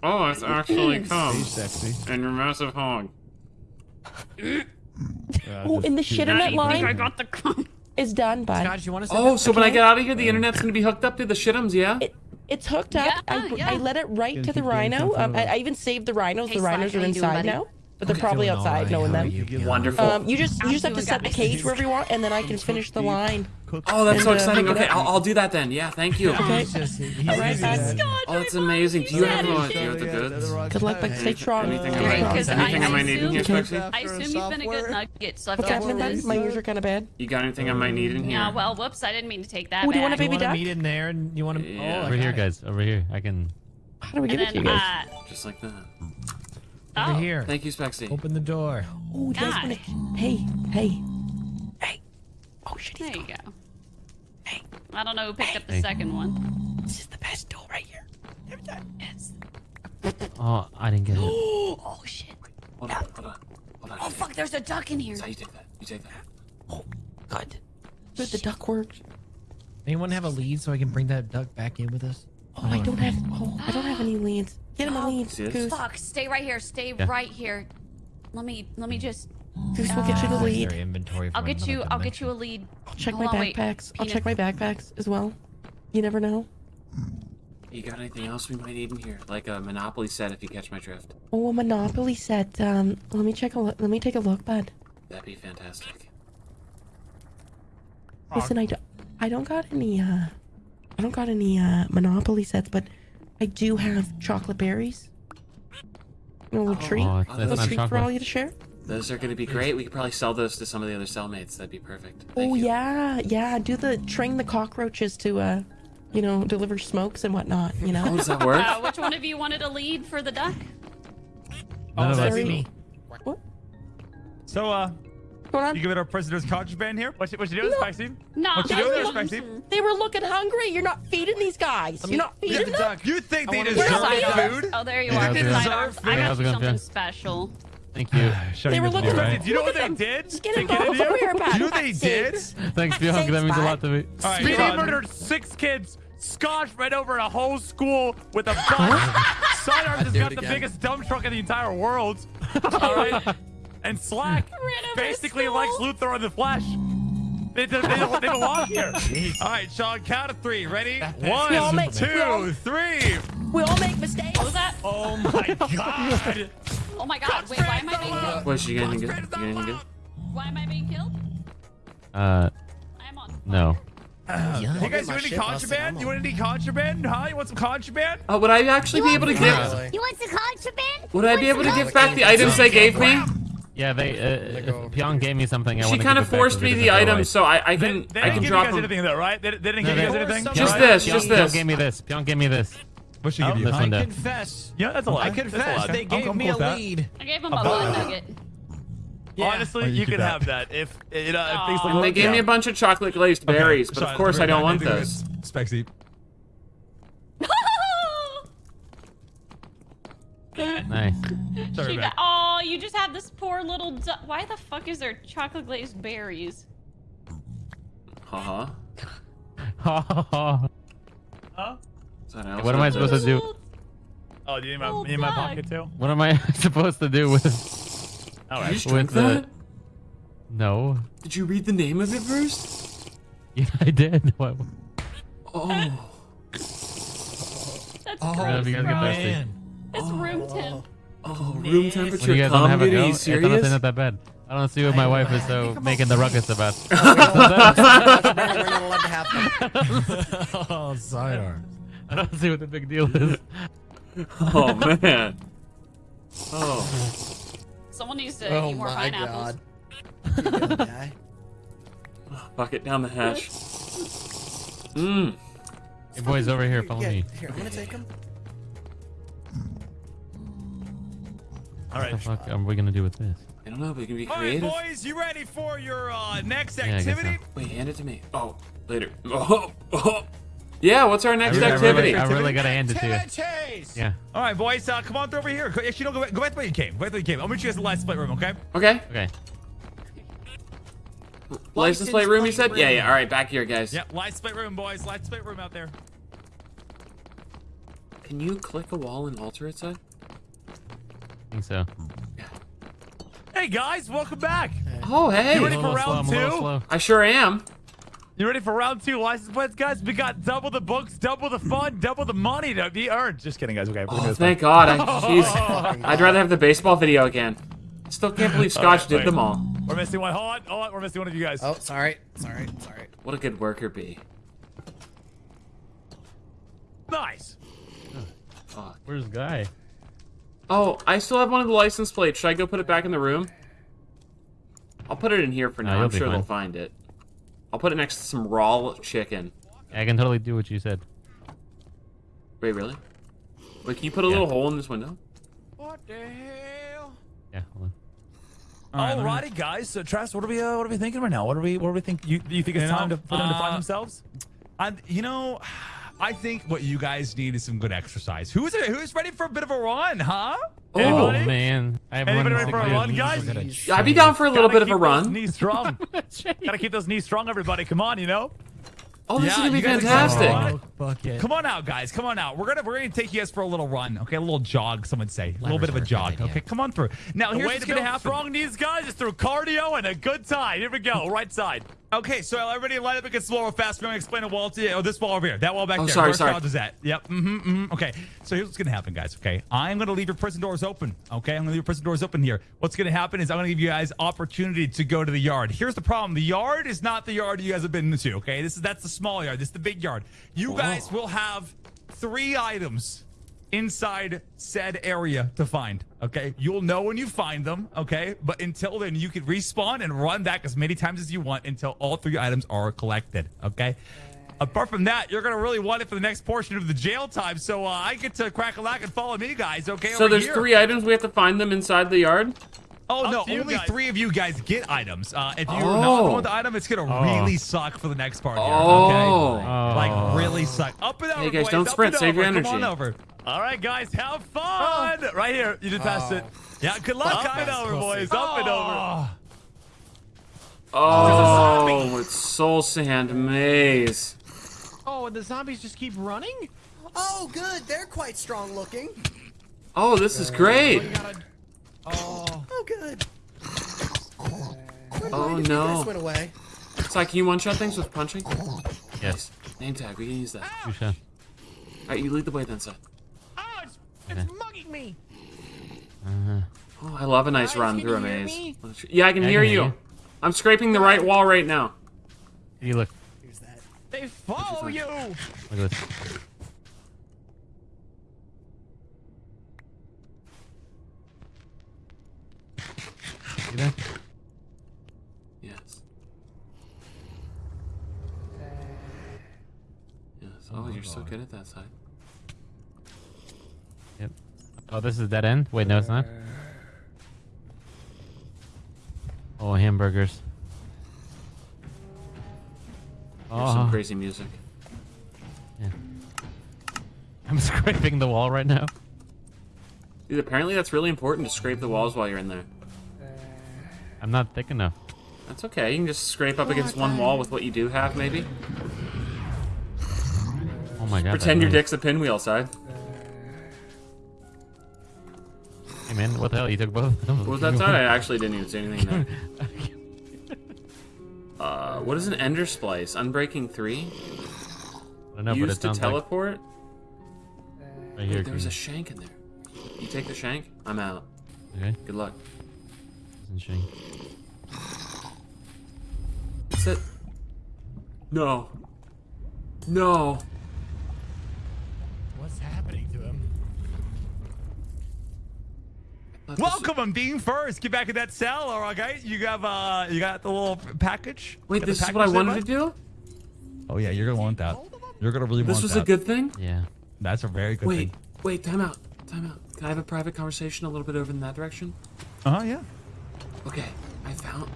Oh, it's actually cum. He's sexy. And your massive hog. Oh, and the shit in I that think I got the cum. is done, bud. Scott, you want to Oh, so when I get out of here, the internet's gonna be hooked up to the shitums, yeah? It, it's hooked up. Yeah, I, yeah. I let it right Gonna the rhino. Um. I, I even saved the rhinos. Hey, the rhinos how are you doing, inside buddy? now, but they're probably outside knowing them. Wonderful. Um, you just you just have to set the cage wherever you want, and then I can finish the line. Oh, that's so and, uh, exciting. hook Okay. I'll, I'll do that then. Yeah, thank you. Okay. Right back. Oh, that's amazing. Do you have do you have the goods? Good luck, but stay strong. Anything I Stay might, strong. Because I anything I might need in here, Spexy? I assume you've been a good nugget, so I've What's got happening, bud? this. My ears are kind of bad. You got anything I might need in here? Yeah, well, whoops, I didn't mean to take that Oh, do you want a back. baby You want to duck? meet in there, and you want to? Yeah. Oh, Over here, guys. Over here. I can. How do we give And it to you guys? uh, Just like that. Oh, Over here. Thank you, Spexy. Open the door. Oh, do you guys God. want to? Hey, hey, hey. Oh shit, he's there you go. Hey, I don't know who picked up the second one. This is the best door right here. Every time. Yes. Oh, I didn't get it. *gasps* Oh shit. Hold on, hold on, hold on. Oh fuck, there's a duck in here. So you take that. You take that. Oh Good. Good, the duck works. Anyone have a lead so I can bring that duck back in with us? Oh, I oh. don't have. Oh, I don't have any leads. Get him a lead, See? Goose. Fuck, stay right here. Stay Yeah. right here. Let me let me just Goose we'll get you the Uh, lead. Inventory I'll get you I'll get you a lead. I'll check Hold my on, wait. backpacks. I'll check my backpacks as well. You never know. You got anything else we might need in here? Like a Monopoly set, if you catch my drift. Oh, a Monopoly set. Um, let me check a look. Let me take a look, bud. That'd be fantastic. Listen, I don't, I don't got any. Uh, I don't got any uh Monopoly sets, but I do have chocolate berries. A little treat. Oh, a little it's not treat for all you to share. Those are gonna be great. We could probably sell those to some of the other cellmates. That'd be perfect. Thank Oh you. yeah, yeah. Do the train the cockroaches to uh, you know, deliver smokes and whatnot. You Oh, know. does that work? Uh, which one of you wanted a lead for the duck? None of us. sorry. me. So, uh, What's going on? you give it our prisoner's contraband here? What you, what you doing, Spicy? No. What you They doing there, were, Spicy? they were looking hungry. You're not feeding these guys. You're not feeding them. duck. You think they wanna deserve go Sidearms. food? Oh, there you Yeah, are. okay. Sidearms. I Food? got How's it you going, something Finn? special. Thank you. *sighs* They were looking Alright. Do you know what they did? Just get to get both in here? over here, Do you know what they did? Thanks, Bianca. That means a lot to me. All right, Speedy murdered six kids. Scotch right over a whole school with a bus. Sidearms has got it the biggest dump truck in the entire world. *laughs* All right. And Slack, *laughs* basically likes Lex Luthor in the flesh. They, they, they, don't, they belong *laughs* here. All right, Sean, count of three. Ready? We all One, make- we all- three. We all make mistakes. What was that? Oh my *laughs* God. Oh my god. Wait, why am I being killed? What, you got anything good? You got good? Why am I being killed? Uh, I'm on. no. You guys my do any contraband? You want any contraband? Huh? You want some contraband? Oh, would I actually be able to give? You want some contraband? Would I be able to give back the items they gave me? Yeah, they. gonna Uh, go- Pyong gave me something. I She kind of forced me the item, so I, I They, can they I didn't can give drop you guys anything though, right? They, they didn't No, give you guys they- anything? Just right? this, Pyong- just Pyong this. gave me this. Pyong gave me this. What should Oh, give you? this I one down. confess. Yeah, that's a lot. I confess. lot. They I'm- gave I'm me a with that. lead. I gave him a blood nugget. Yeah. Honestly, Oh, you you, keep can that. have that if you know if things Aw. look. And they gave me a bunch of chocolate glazed berries, but of course I don't want those. this. Spexy. Nice. *laughs* Sorry, She got- oh, you just had this poor little. Du- Why the fuck is there chocolate glazed berries? Uh *laughs* huh. what Is that else? am I supposed to do? Oh, do you need my, Oh, need my pocket too? What am I *laughs* supposed to do with All Did you right. just drink the? that? No. Did you read the name of it first? Yeah, I did. What? Oh, That's Oh, Yeah, gross. you guys get thirsty. man. It's room oh. temp. oh, room When temperature. you guys don't Come, have a dude, go, are you I thought it's serious? not that bad. I don't see what my wife is so making the ruckus about. *laughs* *laughs* We're not allowed to have them. *laughs* Oh, sidearms. I don't see what the big deal is. Oh man. Oh, Someone needs to Oh eat more my pineapples. god. You gonna die? bucket down the hatch. Mmm. Hey boys, over here, follow Yeah, me. Here, I'm gonna take them. All What the fuck are we gonna do with this? I don't know, but it can be creative. All right, creative. boys, you ready for your uh, next Yeah, I guess activity? so. Wait, hand it to me. Oh, later. Oh, *laughs* oh. Yeah, what's our I next really, I activity? really, I really gotta hand it to you. Activities. Yeah. All right, boys, uh, come on through over here. Go- Actually, no, go back, go back the way you came. Go back the way you came. I'll meet you guys in the light split room, okay? Okay. Okay. License plate room, you said? Yeah, yeah. All right, back here, guys. Yeah, light split room, boys. Light split room out there. Can you click a wall and alter it, side? I think so. Hey guys, welcome back. Oh, hey. You ready for a little slow, round I'm a little two? I sure am. You ready for round two license plates, guys? We got double the books, double the fun, double the money to be earned. Just kidding, guys. Okay. Oh, thank God. I, *laughs* jeez. I'd rather have the baseball video again. Still can't believe *laughs* Scotch did wait. them all. We're missing one. Hold on, hold on. We're missing one of you guys. Oh, sorry. Sorry. Sorry. What a good worker bee. Nice. Fuck. Where's Guy? Oh, I still have one of the license plates. Should I go put it back in the room? I'll put it in here for No, now. you'll I'm sure fine. they'll find it. I'll put it next to some raw chicken. I can totally do what you said. Wait, really? Wait, can you put a Yeah. little hole in this window? What the hell? Yeah, hold on. Alrighty, guys. So, Travis, what are we, uh, what are we thinking right now? What are we, what do we think? You, you think it's You know, time to, for them to find uh, themselves? I, you know, I think what you guys need is some good exercise. Who's who's ready for a bit of a run, huh? Oh Anybody? man, I have Anybody run ready for a sickness. run, guys? I'd be down for a little Gotta bit of a keep those run. Knees strong. *laughs* Gotta keep those knees strong, everybody. Come on, you know. Oh, this is gonna be fantastic. excited? Oh, bucket. Come on out, guys. Come on out. We're gonna we're gonna take you guys for a little run. Okay, a little jog. Some would say a little bit of a Levers are a good jog. Okay, come on through. Now The here's way what's to gonna build happen. strong knees, guys, is through cardio and a good time. Here we go. Right side. Okay, so everybody line up against the wall real fast. We're gonna explain a wall to you. Oh, this wall over here. That wall back Oh, there. sorry, Where sorry. Charles is at. Yep. Mm-hmm, mm-hmm. Okay. So here's what's gonna happen, guys. Okay. I'm gonna leave your prison doors open. Okay. I'm gonna leave your prison doors open here. What's gonna happen is I'm gonna give you guys opportunity to go to the yard. Here's the problem. The yard is not the yard you guys have been to. Okay. This is that's the small yard. This is the big yard. You guys will have three items inside said area to find. Okay. You'll know when you find them. Okay. But until then, you can respawn and run back as many times as you want until all three items are collected. Okay. Apart from that, you're gonna really want it for the next portion of the jail time. So uh, I get to crack a lack and follow me, guys. Okay. So over there's here. three items. We have to find them inside the yard. Oh Up no, only guys. three of you guys get items. Uh, if you're not the Oh. one with the item, it's gonna Oh. really suck for the next part. Here, Oh. okay? Oh. Like really suck. Up and over, Hey, guys, boys. don't up sprint. and Save your over. Come on over. All right, guys, have fun. Right here. You just passed it. Yeah, good luck, Up guys. and over, boys. Up and over. Oh, it's Soul Sand Maze. Oh, and the zombies just keep running? Oh, good. They're quite strong looking. Oh, this is great. You gotta... Oh. Oh, good. Where Oh, did you no. went away? Sai, can you one-shot things with punching? Yes. Name tag. We can use that. Two shot. All right, you lead the way then, Sai. Oh, it's, it's mugging me. Uh-huh. Oh, I love a nice Guys, run through a maze. me? Yeah, I can I hear can you. hear you. I'm scraping the right wall right now. You look. Here's that. They follow you. Look at this. See that? Yes. Yes. Oh, oh you're so good at that side. Yep. Oh, this is dead end. Wait, no, it's not. Oh, hamburgers. Here's some Oh, crazy music. Yeah. *laughs* I'm scraping the wall right now. Dude, apparently that's really important to scrape the walls while you're in there. I'm not thick enough. That's okay. You can just scrape up against one wall with what you do have, maybe. Oh my god. Pretend your dick's a pinwheel side. Hey man, what the hell? You took both? What was that side? I actually didn't even say anything there. *laughs* Uh, what is an ender splice? Unbreaking 3? I don't know, but Used it to sounds like teleport? right here. Wait, there was a shank in there. You take the shank? I'm out. Okay. Good luck. Interesting. Sit. No. No. What's happening to him? Welcome, I'm Dean First. Get back in that cell, all right, guys. You have uh, you got the little package. Wait, Got the this is what I wanted to do? Oh yeah, you're gonna want that. You're gonna really This want was a good thing? Yeah. That's a very good Wait, thing. Wait, wait, time out. Time out. Can I have a private conversation a little bit over in that direction? Uh huh. Yeah. Okay, I found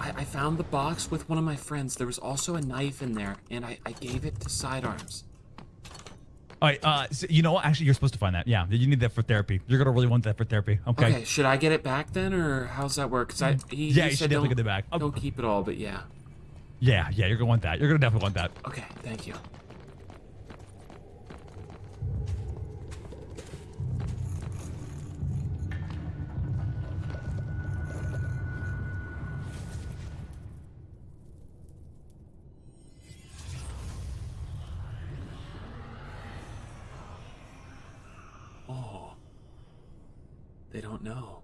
I, I found the box with one of my friends. There was also a knife in there, and I, I gave it to Sidearms. All right. Uh, so, you know what? Actually, you're supposed to find that. Yeah, you need that for therapy. You're gonna really want that for therapy. Okay. Okay, should I get it back then, or how's that work? Cause I, he, Yeah, he you said should definitely get it back. Don't keep it all, but yeah. Yeah, yeah. You're gonna want that. You're gonna definitely want that. Okay, thank you. Know.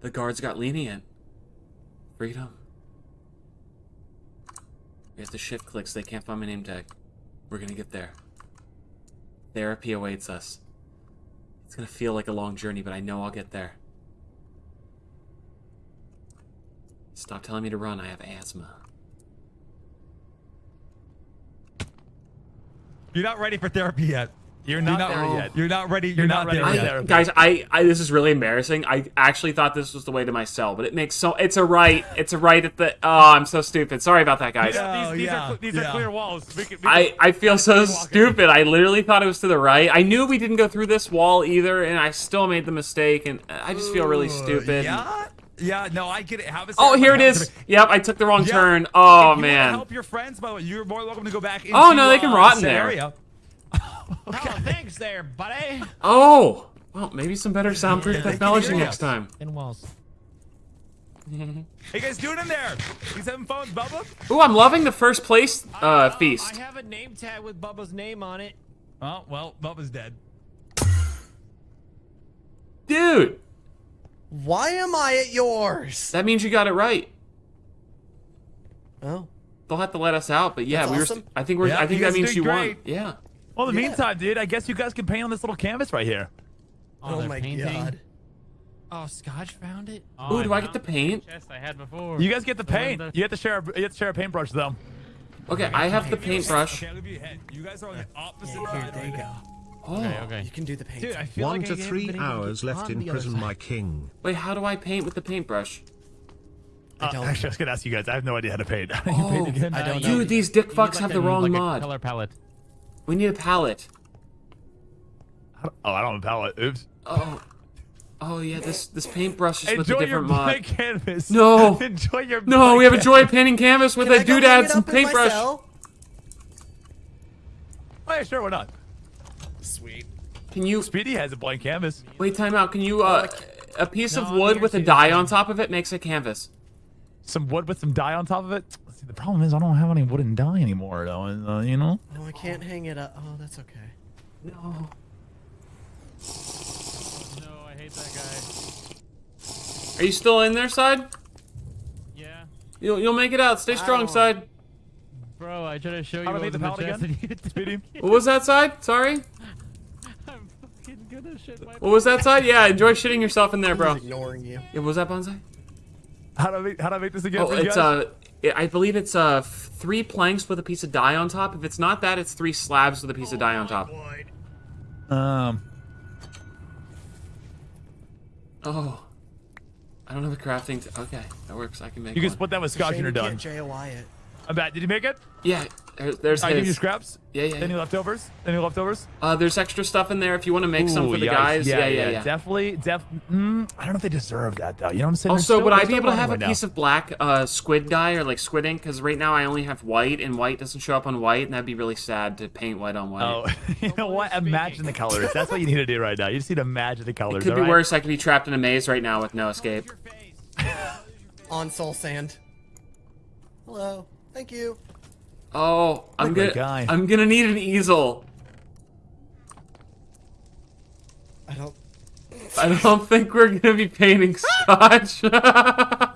The guards got lenient. Freedom. We have to shift clicks. They can't find my name tag. We're gonna get there. Therapy awaits us. It's gonna feel like a long journey, but I know I'll get there. Stop telling me to run. I have asthma. You're not ready for therapy yet. You're not, not there ready. yet. You're not ready. You're, not, not ready there for yet. I, guys, I, I this is really embarrassing. I actually thought this was the way to my cell, but it makes so it's a right. It's a right at the. Oh, I'm so stupid. Sorry about that, guys. Yeah, Oh, these, these, yeah, are, these yeah. are clear walls. We can, we can- I, I feel so stupid. I literally thought it was to the right. I knew we didn't go through this wall either, and I still made the mistake, and I just feel really stupid. Yeah, yeah. No, I get it. Have it. Oh, here it is. Yep, I took the wrong turn. Oh if you man. help your friends, by the way, you're more welcome to go back. Oh, no, they can uh, rot in said there. Area. *laughs* Oh, thanks there, buddy. Oh, well, maybe some better soundproof technology next time. In walls. *laughs* Hey guys, doing in there? He's having fun, with Bubba. Ooh, I'm loving the first place uh, Oh, feast. I have a name tag with Bubba's name on it. Oh well, Bubba's dead. Dude, Why am I at yours? that means you got it right. Oh. They'll have to let us out, but yeah, That's we were. awesome. I think we're. Yeah, I think that means you great. won. Yeah. Well, in the Yeah. meantime, dude, I guess you guys can paint on this little canvas right here. Oh, they're my painting. god. Oh, Scotch found it. Oh, Ooh, do I get the paint? Chest I had before. You guys get the The paint. that- You have to share. A, you have to share a paintbrush though. Okay, I have the paintbrush. Okay, you a hint. You guys are on the opposite Here, side. there you right go. now. Oh, Okay, okay. You can do the paint. Dude, I feel One like to I three been able to hours left in prison, my king. wait, how do I paint with the paintbrush? I Uh, don't. actually, I was gonna ask you guys. I have no idea how to paint. *laughs* you Oh, paint again? I don't you- know. Dude, these dick fucks like, have the wrong like mod. color palette. We need a palette. Oh, I don't have a palette. Oops. Oh, oh yeah, this this paintbrush is with a Enjoy your different mod. blank canvas. No. *laughs* Enjoy your. No, we have a canvas. joy painting canvas with Can I a go doodad, it some up paintbrush. cell? Oh, yeah, sure, why not? Sweet. Can you Speedy has a blank canvas. wait? Time out. Can you uh, a piece of No, I'm wood with a dye on top of it makes a canvas. Some wood with some dye on top of it. See, the problem is I don't have any wooden dye anymore, though. Uh, you know. Oh, I can't hang it up. Oh, that's okay. No. No, I hate that guy. Are you still in there, side? Yeah. You'll you'll make it out. Stay strong, side. Bro, I tried to show you How what make the was in palette chest again? *laughs* and you- Speedy. What was that side? Sorry. *laughs* I'm fucking gonna shit my What was that side? Yeah, enjoy shitting yourself in there, I bro. ignoring you. Yeah, what was that bonsai? How do I make, how do I make this again? Oh, for you it's guys? uh, I I believe it's uh three planks with a piece of dye on top. If it's not that, it's three slabs with a piece of dye on top. um. Oh, I don't have a crafting. T- okay, that works. I can make. You can one. split that with scotch and Shame you're done. can't JOI it. I'm bad. Did you make it? Yeah, there, there's I give you scraps. Yeah, yeah. Any yeah. leftovers? Any leftovers? Uh, there's extra stuff in there if you want to make some for the yikes. guys. Yeah, yeah, yeah. Definitely, def. Mm, I don't know if they deserve that though. You know what I'm saying? They're Also, still- would I be able to running have a right now. piece of black uh, squid dye or like squid ink? Because right now I only have white, and white doesn't show up on white, and that'd be really sad to paint white on white. Oh, *laughs* you know what? Imagine the colors. That's what you need to do right now. You just need to imagine the colors. it could be all right? worse. I could be trapped in a maze right now with no escape. On soul sand. Hello. Thank you. Oh, I'm Look gonna. guy. I'm gonna need an easel. I don't. I don't think we're gonna be painting *laughs* scotch. I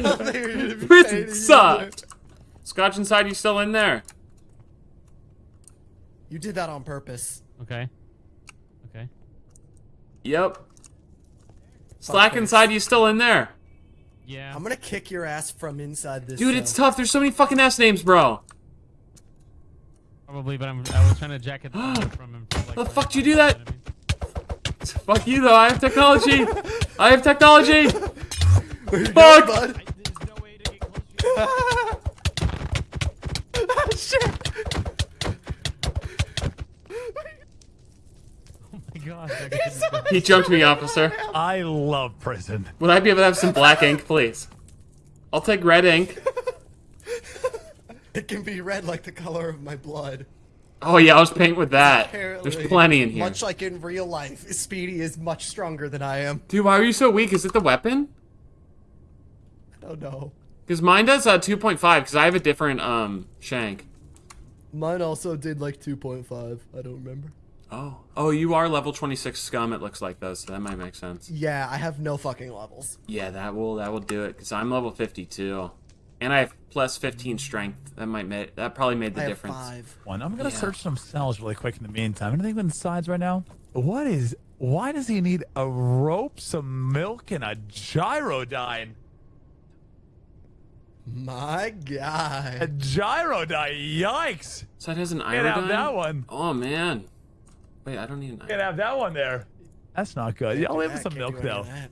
don't think we're gonna be Prison painting sucked. Scotch inside, you still in there? You did that on purpose. Okay. Okay. Yep. Slack inside, you still in there? Yeah. I'm gonna kick your ass from inside this. Dude, cell. it's tough. There's so many fucking ass names, bro. Probably, but I'm. I was trying to jack *gasps* it from him. From, like, The fuck he did you do that? know what Fuck you, though. I have technology. I have technology. *laughs* Where you Fuck. going, bud? mean? No way to get close to *laughs* ah, Shit. God. that guy didn't go- He jumped me, officer. *laughs* I love prison. Would I be able to have some black ink, please? I'll take red ink. It can be red like the color of my blood. Oh yeah, I'll just paint with that. Apparently, There's plenty in here. Much like in real life, Speedy is much stronger than I am. Dude, why are you so weak? Is it the weapon? I don't know. Because mine does uh, 2.5, because I have a different um shank. Mine also did like 2.5. I don't remember. Oh. Oh, you are level 26 scum, it looks like, though, so that might make sense. Yeah, I have no fucking levels. Yeah, that will that will do it, because I'm level 52. And I have plus 15 strength. That might make that probably made the I have difference. five. One. I'm gonna Yeah. search some cells really quick in the meantime. Anything on the sides right now? What is? Why does he need a rope, some milk, and a gyrodyne? My God. A God. gyrodyne. Yikes! So it has an Can't have iodine? that one. Oh, man. Wait, I don't need an Can't have that one there. That's not good. Yeah, I'll leave him some milk though. of that.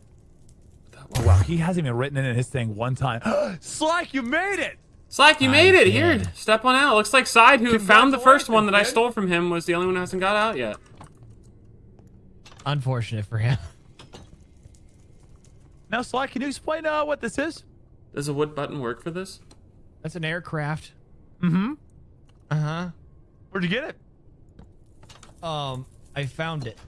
Oh, wow, he hasn't even written it in his thing one time. *gasps* Slack, you made it. Slack, you made it. Here, step on out. Looks like Side, who found the first one that I stole from him, was the only one who hasn't got out yet. Unfortunate for him. Now, Slack, can you explain uh, what this is? Does a wood button work for this? That's an aircraft. Mm-hmm. Uh huh. Where'd you get it? Um, I found it.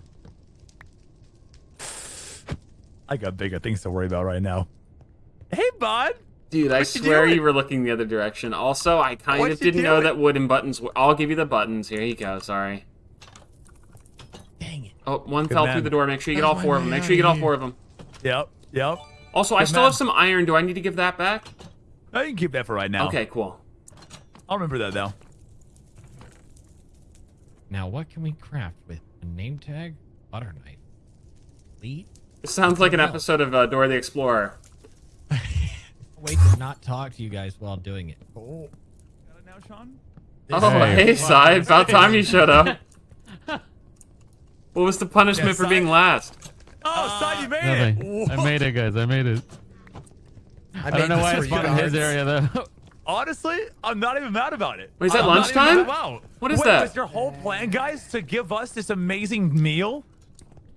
I got bigger things to worry about right now. Hey, bud. Dude, I What you swear doing? you were looking the other direction. Also, I kind What of didn't know that wooden buttons. Were... I'll give you the buttons. Here you go. Sorry. Dang it. Oh, one Good fell man. through the door. Make sure you get That's all four of them. Make sure you get all four of them. Yep. Yep. Also, I still man. have some iron. Do I need to give that back? I you can keep that for right now. Okay, cool. I'll remember that though. Now, what can we craft with a name tag, butter knife, lead? This sounds like an No. episode of uh, Dora the Explorer. *laughs* Wait to not talk to you guys while doing it. Oh, Got it now, Sean? Oh, Hey. hey, Side. About time you showed up. *laughs* What was the punishment Yeah, for being last? Oh, Side, you made it. Nothing. I made it, guys. I made it. I, I don't know why I for you spawned in his area though. *laughs* Honestly, I'm not even mad about it. Wait, is that I'm lunchtime? mad about- What is Wait, that? Was your whole plan, guys, to give us this amazing meal?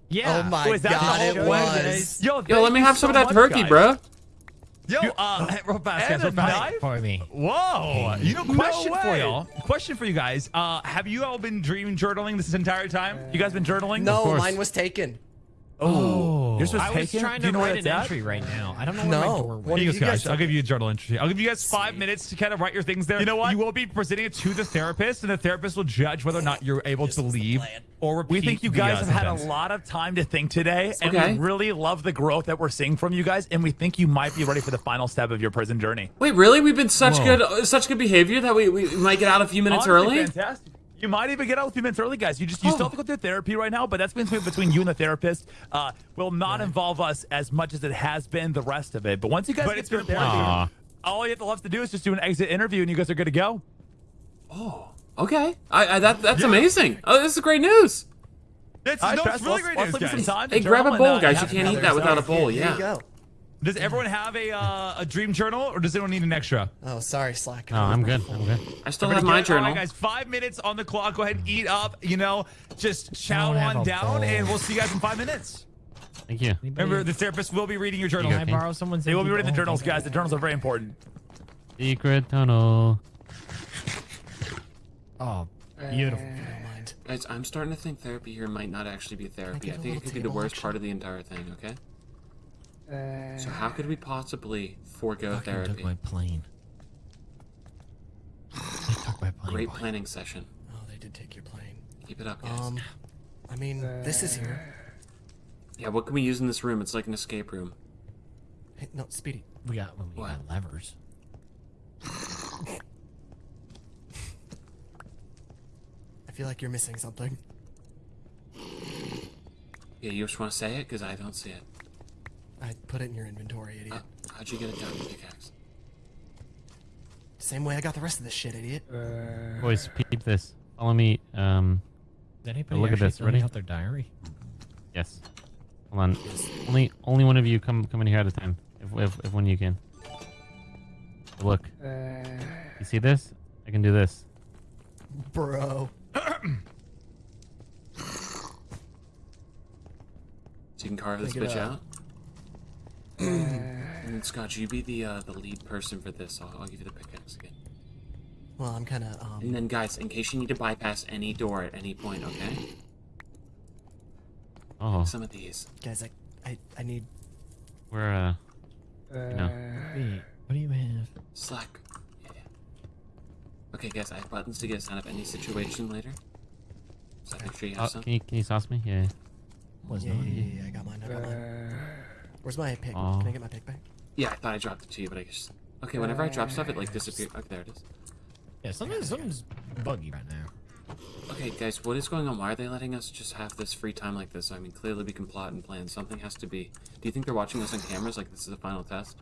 Yeah. Oh my Wait, that god, it whole plan? was. Yo, Yo, let me have some so of that much, turkey, guys. bro. Yo, uh, *laughs* real fast, guys, real fast knife? for me. Whoa! You know, No question for y'all. Question for you guys. Uh, have you all been dream journaling this entire time? You guys been journaling? No, mine was taken. Oh, yours was I was taken? trying Do to you know where write an that's at? entry right now. I don't know where No. my door What went. do you you guys guys. I'll give you a journal entry. I'll give you guys five Sweet. minutes to kind of write your things there. You know what? You will be presenting it to the therapist, and the therapist will judge whether or not you're able to leave or repeat We think you the, guys uh, have had a sentence. lot of time to think today, and Okay. we really love the growth that we're seeing from you guys, and we think you might be ready for the final step of your prison journey. Wait, really? We've been such Whoa. good, uh, such good behavior that we, we might get out a few minutes Honestly, early. Fantastic. You might even get out a few minutes early, guys. You just you still have to go through therapy right now, but that's between between you and the therapist. Uh, will not involve us as much as it has been the rest of it. But once you guys But get it's through been therapy, Aw. all you have to love to do is just do an exit interview, and you guys are good to go. Oh, okay, I, I that that's amazing. Oh, this is great news. That's, All right, no, it's really great let's news, guys. some time Hey, grab a bowl, and, uh, guys. You can't eat that without a bowl. Here Yeah. You go. Does everyone have a uh, a dream journal, or does anyone need an extra? Oh, sorry, Slack. No, I'm good. I'm good. I still have my get it? All journal. right, guys, five minutes on the clock. Go ahead and eat up. You know, just chow on down, bowl. and we'll see you guys in five minutes. Thank you. Remember, the therapist will be reading your journal. Can I Okay. borrow someone's? They will be reading the journals, guys. The journals are very important. Secret tunnel. Oh, beautiful. Never. Guys, I'm starting to think therapy here might not actually be therapy. I, I a think it could be the table worst action? part of the entire thing. Okay. So how could we possibly forego Fucking took therapy? my plane. They took my plane. Great boy. planning session. Oh, they did take your plane. Keep it up, guys. Um, I mean, this is here. yeah, what can we use in this room? It's like an escape room. Hey, no, Speedy. We got we What? got levers. I feel like you're missing something. Yeah, you just want to say it because I don't see it. I put it in your inventory, idiot. Uh, how'd you get it done, pickaxe? Same way I got the rest of this shit, idiot. Boys, peep this. Follow me. Um, Did anybody look at actually this, filling ready? out their diary? yes. Hold on. Only, only one of you come come in here at a time. If if, if one you can. Look. You see this? I can do this. Bro. So you can carve this bitch up. out. And then Scott, you be the uh, the lead person for this. I'll, I'll give you the pickaxe again. Well, I'm kind of, um, And then, guys, in case you need to bypass any door at any point, okay? Oh, Some of these. guys, I, I, I need, we're uh, you know. Wait, what do you have? Slack. Yeah. Okay, guys, I have buttons to get us out of any situation later. So make sure you have Oh, some. can you can you sauce me? Yeah. Was yeah, yeah, yeah, yeah, I got mine, I got mine. Where's my pick? Oh. Can I get my pick back? Yeah, I thought I dropped it to you, but I just. Okay, whenever I drop stuff, it like disappears. Okay, oh, there it is. Yeah, something's something's buggy right now. Okay, guys, what is going on? Why are they letting us just have this free time like this? I mean, clearly we can plot and plan. Something has to be. Do you think they're watching us on cameras like this is the final test?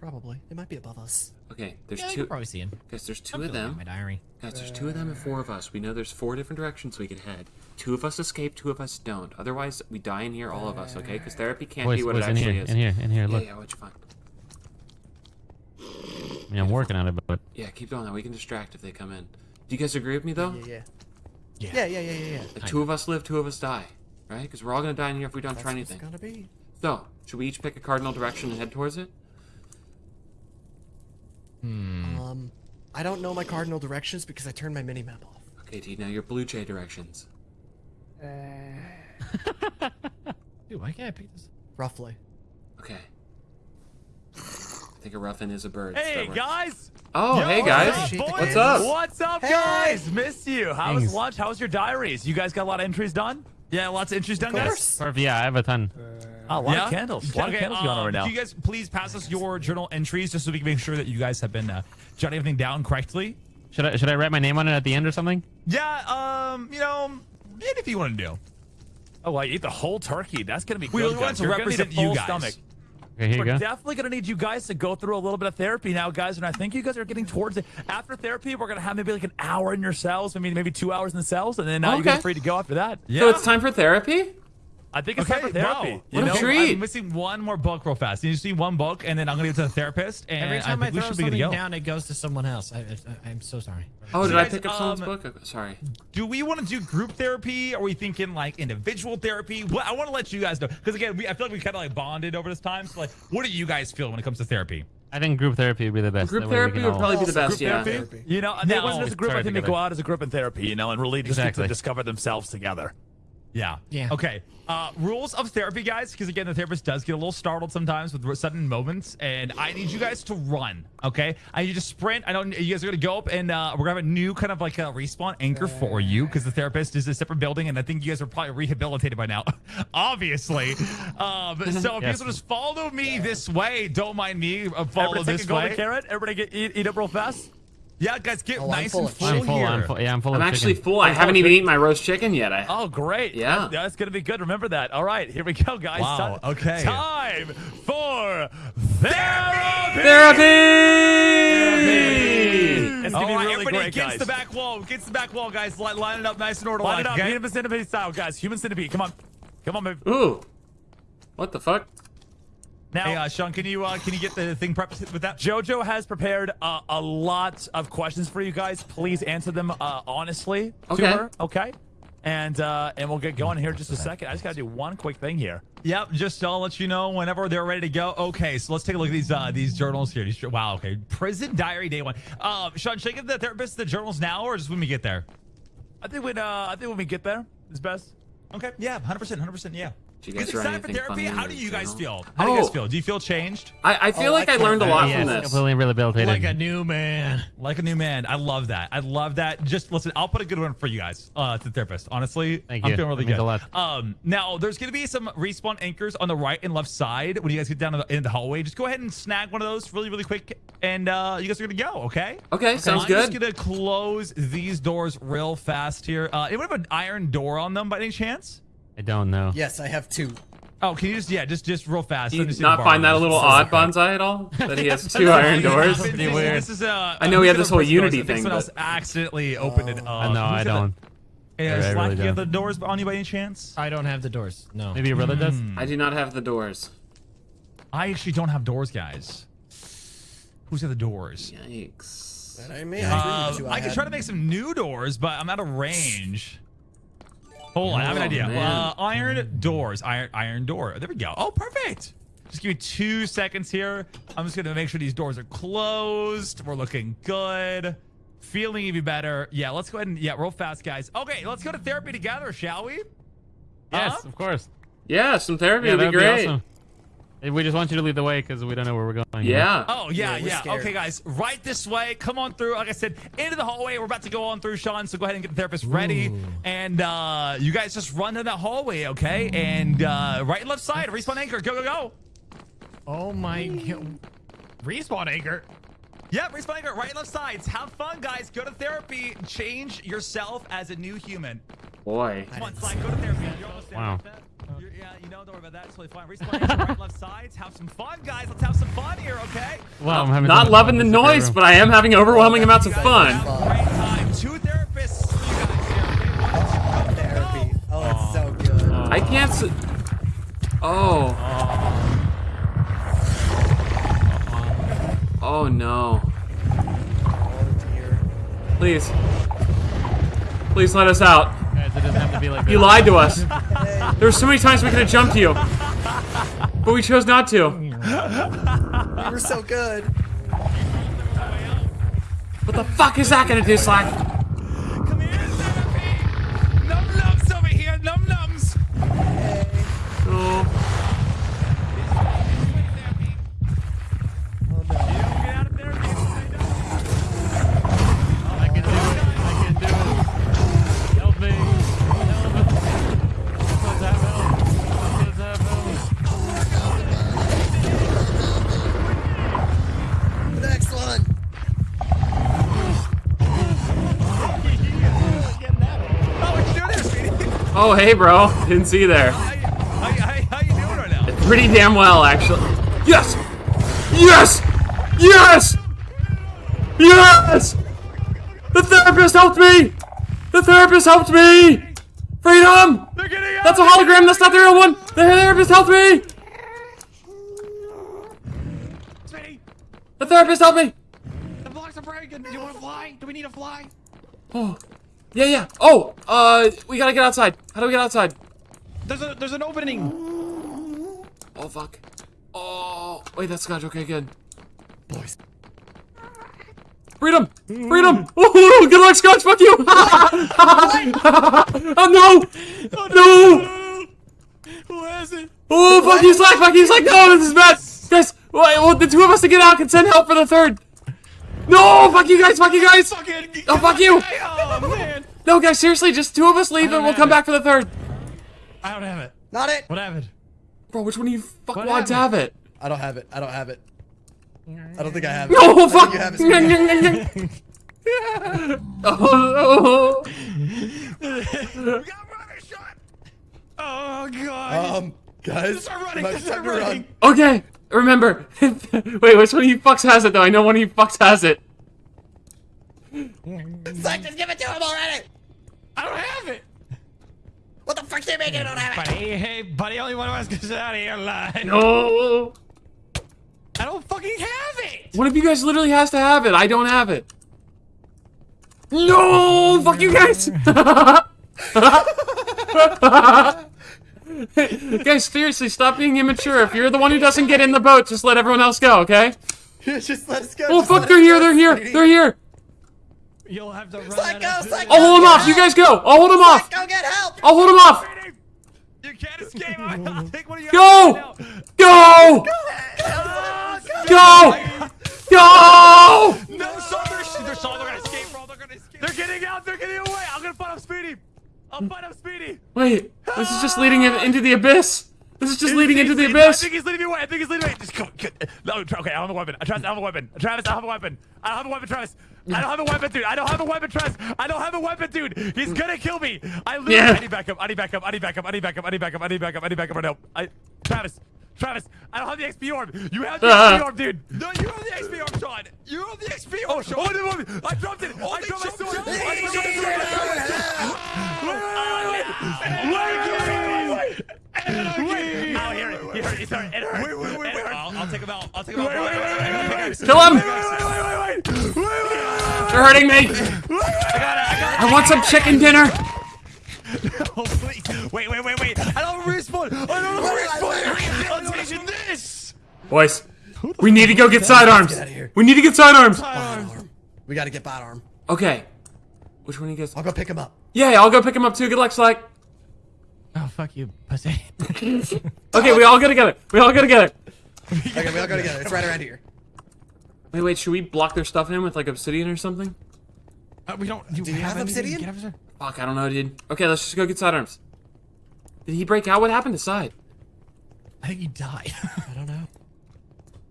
Probably. They might be above us. Okay, there's Yeah, you two. can probably see him. Guys, there's 2 I'm of them. My diary. Guys, there's two of them and four of us. We know there's four different directions we could head. Two of us escape, two of us don't. Otherwise, we die in here, all of us, okay? Because therapy can't Boys, be what boys, it in actually here, is. in here, in here. Look, Yeah, yeah, what'd you find? I mean, I'm working on it, but Yeah, keep doing that. We can distract if they come in. Do you guys agree with me, though? Yeah, yeah. Yeah. Yeah, yeah, yeah, yeah, yeah. Like, two of us live, two of us die. Right? Because we're all going to die in here if we don't That's try what it's anything. gonna be. So, should we each pick a cardinal direction and head towards it? Hmm. Um, I don't know my cardinal directions because I turned my mini map off. Okay, T, now your blue jay directions. Uh. *laughs* Dude, why can't I pick this? Roughly. Okay. I think a ruffin is a bird. Hey that guys! Oh, Yo, hey what's guys. up, boys? What's up? What's up, Hey. guys? Missed you. How was lunch? How was your diaries? You guys got a lot of entries done? Yeah, lots of entries done, Of guys. perfect. Yeah, I have a ton. Oh, a lot Yeah? of candles. A lot Okay, of candles going on um, right now. Can you guys please pass us your journal entries just so we can make sure that you guys have been uh, jotting everything down correctly? Should I should I write my name on it at the end or something? Yeah, um, you know, anything you want to do. Oh, I ate the whole turkey. That's gonna be We good. want to You're gonna need a represent you guys. Stomach. Okay, here you We're go. definitely gonna need you guys to go through a little bit of therapy now, guys. And I think you guys are getting towards it. After therapy, we're gonna have maybe like an hour in your cells, maybe maybe two hours in the cells, and then uh, you guys Okay. are free to go after that. Yeah. So it's time for therapy? I think it's Okay, time for therapy. wow. You What a know? treat. I'm missing one more book real fast. You just need one book, and then I'm gonna give it to the therapist. And Every time I I, think we throw should to something go. down, it goes to someone else. I, I, I'm so sorry. Oh, So did I pick up someone's um, book? Sorry. Do we want to do group therapy? Are we thinking like individual therapy? Well, I want to let you guys know because again, we, I feel like we kind of like bonded over this time. So like, what do you guys feel when it comes to therapy? I think group therapy would be the best. Group That therapy would probably be the best, Group yeah. therapy? You know, they Now- wasn't as a group. I think they go out as a group in therapy, you know, and really just get Exactly. to discover themselves together. Yeah. Yeah. Okay. Uh, rules of therapy, guys, because again, the therapist does get a little startled sometimes with sudden moments, and I need you guys to run. Okay. I need you to sprint. I don't. You guys are gonna go up, and uh, we're gonna have a new kind of like a respawn anchor for you because the therapist is a separate building, and I think you guys are probably rehabilitated by now, *laughs* obviously. Um, *laughs* so if you Yes. guys will just follow me this way, don't mind me. Uh, follow Everybody take this a golden way. carrot. Everybody get eat, eat up real fast. Yeah, guys, get Oh, nice full and full I'm full. here. I'm full. Yeah, I'm full I'm of actually chicken. full. I haven't even eaten my roast chicken yet. I, Oh, great. Yeah. That's, that's gonna be good. Remember that. All right, here we go, guys. Wow, Time- okay. Time for therapy. Therapy! It's All gonna be right, really everybody great, against guys. the back wall. Against the back wall, guys. Line, line it up nice and order Line it up. okay? Human centipede style, guys. Human centipede. Come on. Come on, baby. Ooh. What the fuck? Now, Hey, uh, Sean, can you uh, can you get the thing prepped with that? JoJo has prepared uh, a lot of questions for you guys. Please answer them uh, honestly Okay. to her. Okay. And uh, and we'll get going here in just a second. I just gotta do one quick thing here. Yep, just I'll let you know whenever they're ready to go. Okay, so let's take a look at these uh, these journals here. These, wow, okay. Prison diary day one. Uh, Sean, should I give the therapist the journals now or just when we get there? I think when uh, I think when we get there is best. Okay, yeah, 100%, 100%, yeah. Did you guys Is time for anything therapy? funny How do you guys feel? How do you guys Oh. feel? Do you feel changed? I, I feel Oh, like I I learned a lot yes, from this. completely rehabilitated. Like a new man. Like a new man. I love that. I love that. Just listen, I'll put a good one for you guys uh, to the therapist. Honestly, Thank I'm you. feeling really That means good. a lot. Um, now there's going to be some respawn anchors on the right and left side when you guys get down in the, in the hallway. Just go ahead and snag one of those really, really quick, and uh, you guys are going to go. Okay. Okay, sounds I'm good. just gonna close these doors real fast here. Uh, anyone have an iron door on them by any chance? I don't know. Yes, I have two. Oh, can you just yeah, just just real fast. Do Let you me see not find that a little odd, Bonsai, at all? *laughs* That he has *laughs* two iron doors? This is- This is, uh, I know we have this whole gonna Unity press doors? thing, Someone else but- accidentally opened it up. I know. I don't. the- Yeah, I Slack, really you have the don't. doors on you by any chance? I don't have the doors. No. Maybe your brother does. Hmm. I do not have the doors. I actually don't have doors, guys. Who's got the doors? Yikes. That ain't me. I, Uh, agree with. I could try to make some new doors, but I'm out of range. Hold on, I have an Oh, idea. man. Uh, iron doors, iron iron door. There we go. Oh, perfect. Just give me two seconds here. I'm just gonna make sure these doors are closed. We're looking good. Feeling even better. Yeah, let's go ahead and yeah, real fast, guys. Okay, let's go to therapy together, shall we? Yes, Huh? of course. Yeah, some therapy Yeah, would be that'd be great. awesome. Hey, We just want you to lead the way because we don't know where we're going. you know? Yeah. Oh yeah, Yeah, yeah. scared. Okay, guys, right this way. Come on through. Like I said, into the hallway. We're about to go on through, Sean. So go ahead and get the therapist ready, and uh, you guys just run to that hallway, okay? And uh, right and left side, respawn anchor. Go, go, go. Oh my. Respawn anchor. Yep, responding to right and left sides. Have fun, guys. Go to therapy. Change yourself as a new human. Boy. Come on, Slack, go to therapy. You're almost there. Wow. You're- yeah, you know, don't worry about that. It's totally fine. Responding to right and left sides. Have some fun, guys. Let's have some fun here, okay? Well, I'm having Not loving the fun in this noise, but I am having overwhelming amounts of fun. Great time. Two therapists you guys here, okay? One, two, go, go, go. Oh, it's so good. I can't. S- oh. oh. Oh no. Oh dear. Please. Please let us out. Guys, it doesn't have to be like You lied to us. *laughs* There were so many times we could have jumped you. But we chose not to. We were so good. What the fuck is that gonna do, Slack? Come here, therapy. Num nums over here. Num nums. Oh. Oh Oh, hey, bro. *laughs* Didn't see you there. How, how, how, you doing right now? Pretty damn well, actually. Yes! Yes! Yes! Yes! The therapist helped me! The therapist helped me! Freedom! They're getting out. That's a hologram, that's not the real one! The therapist helped me! The therapist helped me! The blocks are breaking. Do you want to fly? Do we need to fly? Oh. Yeah, yeah. Oh, uh, we gotta get outside. How do we get outside? There's a there's an opening. Oh, fuck. Oh, wait, that's Scotch. Okay, good. Boys. Freedom! Freedom! Oh, good luck, Scotch! Fuck you! *laughs* oh, no! No! Who has it? Oh, fuck you, Slack! Fuck you, Slack! No, this is bad! Guys, wait, well, the two of us to get out can send help for the third! No! Fuck you guys! Fuck you guys! Fucking. Oh, fuck you! *laughs* Oh man. No, guys, seriously, just two of us leave and we'll come back for the third. I don't have it. Not it. What happened? Bro, which one of you fuck What wads have it? I don't have it. I don't have it. I don't think I have it. No, I fuck! think you have it. Sweetie. *laughs* oh, Oh god. Um, guys. Start running, might start time to run. Okay, remember. *laughs* Wait, which one of you fucks has it though? I know one of you fucks has it. Slack, just give it to him already. I don't have it. What the fuck do you mean you don't have it? Buddy, hey, buddy, only one of us gets out of here alive. No. I don't fucking have it. One of you guys literally has to have it. I don't have it. No, fuck you guys. *laughs* guys, seriously, stop being immature. If you're the one who doesn't get in the boat, just let everyone else go, okay? *laughs* just let us go. Oh just fuck, let they're here, go, they're here, sweetie. they're here. You'll have to run. Slack, out go, of Slack, I'll hold him Get off. You guys go. I'll hold them off. Go get help. I'll hold them off. You can't escape. I'll take one of you. Go! guys right now. Go! Go! Go! No, so they're, they're, so they're gonna escape, bro. They're gonna escape. They're getting out. They're getting away. I'm gonna find up Speedy. I'll find up Speedy. Wait, this is just leading him into the abyss. This is just leading He's- into the he's- I think he's leading me away. I think he's leading me away. Just go. Good. No, okay, I don't have a weapon. Travis, I don't have a weapon. Travis, I have a weapon. I don't have a weapon, Travis. I don't have a weapon, dude. I don't have a weapon, Travis. I don't have a weapon, dude. He's gonna kill me. I literally. Yeah. I need backup. I need backup. I need backup. I need backup. I need backup. I need backup. I need backup right now. I. Travis. Travis, I don't have the XP orb. You have the Uh. XP orb, dude. No, you have the XP orb, Sean. You have the XP orb, Sean. Oh, no, no, I dropped it. I dropped my sword. I dropped my sword. Wait, wait, wait, wait. Wait, wait, wait. Oh, here, here, it hurt. It hurt. Wait, wait, wait, wait. I'll, I'll take him out. I'll take him out. Wait, wait, wait, wait, Kill him! Wait, wait, wait, wait, wait. Wait, wait, They're hurting me. wait. I got it. I got it. I want some chicken dinner. Oh, please. Wait, wait, wait, wait. I don't respawn. I don't respawn. I'm taking this. Boys, we need to go get sidearms. Get out of here. We need to get sidearms. Arm. We gotta get bot arm. Okay. Which one of you guys? I'll go pick him up. Yeah, I'll go pick him up too. Good luck, Slack. Oh fuck you, pussy. *laughs* Okay, we all gotta get together. We all gotta get together. Okay, we all gotta get together. It's right around here. Wait, wait. Should we block their stuff in with like obsidian or something? Uh, we don't. Do, Do you have anything? obsidian? Get obsidian? Fuck, I don't know, dude. Okay, let's just go get sidearms. Did he break out? What happened to side? I think he died. *laughs* I don't know.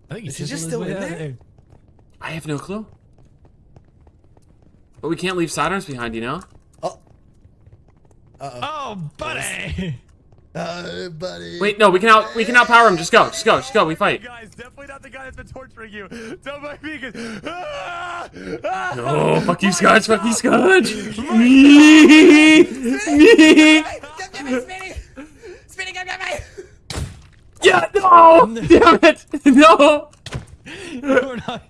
I think Is he just still in there? I have no clue. But we can't leave sidearms behind, you know? Oh, buddy. Uh, buddy. Wait, no, we can out we can outpower him. Just go, just go, just go. We fight. Guys, definitely not the guy that's been torturing you. Don't mind me. 'cause- Ah! Ah! Oh, fuck you, Scotch. Fuck you, Scotch. Me. Me. Spinning, come get me. Yeah, no. Damn it. No. We're not.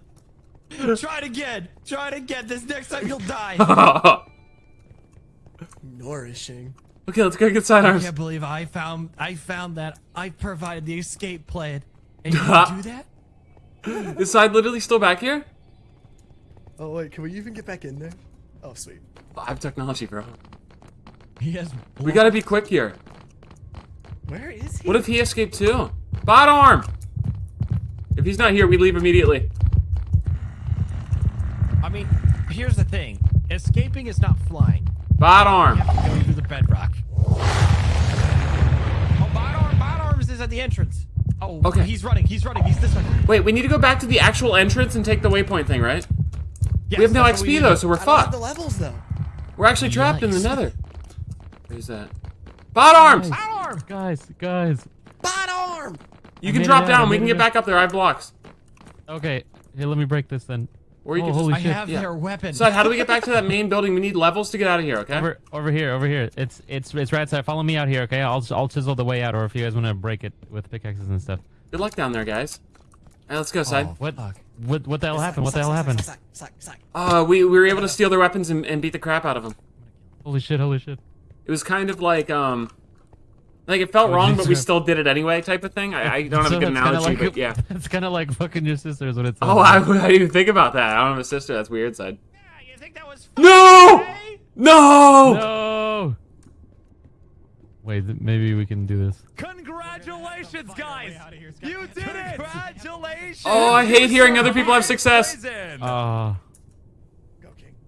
Try it again. Try it again. This next time you'll die. *laughs* Nourishing. okay, let's go get sidearms. I can't believe I found I found that I provided the escape plan. And you *laughs* didn't do that? Is side literally still back here? Oh wait, can we even get back in there? Oh sweet. Live technology, bro. He has. We gotta be quick here. Where is he? What if he escaped too? Bot arm! If he's not here, we leave immediately. I mean, here's the thing. Escaping is not flying. Bot arm. You have to go through the bedrock. Oh, bot arm, bot arms is at the entrance. Oh, Okay. He's running. He's running. He's this way. Wait, we need to go back to the actual entrance and take the waypoint thing, right? Yes, we have no that's what we XP though, so we're I don't have fucked. the levels though. We're actually trapped in the nether. Where's that? Bot arms! Guys, Arm. guys, guys. Bot arm. You I can drop it out, I down. We can get back up there. I have blocks. Okay, here, let me break this then. Or you Oh, can holy just. I shit. have Yeah. their weapon. So how do we get back to that *laughs* main building? We need levels to get out of here. Okay. Over, over here, over here. It's it's it's right side. Follow me out here, okay? I'll I'll chisel the way out, or if you guys want to break it with pickaxes and stuff. Good luck down there, guys. All right, let's go, side. Oh, What fuck. what what the hell happened? What the hell happened? Uh, we, we were able to steal their weapons and, and beat the crap out of them. Holy shit! Holy shit! It was kind of like um, like it felt Oh, wrong, but we still did it anyway, type of thing. I, I don't have *laughs* So a good analogy, like, but yeah. It's kind of like fucking your sisters when it's. Oh, I, I didn't even think about that. I don't have a sister. That's weird, side. Yeah, you think that was No! No! No. Wait, maybe we can do this. Congratulations, guys! You did it! Congratulations! Oh, I hate hearing other people have success. Prison.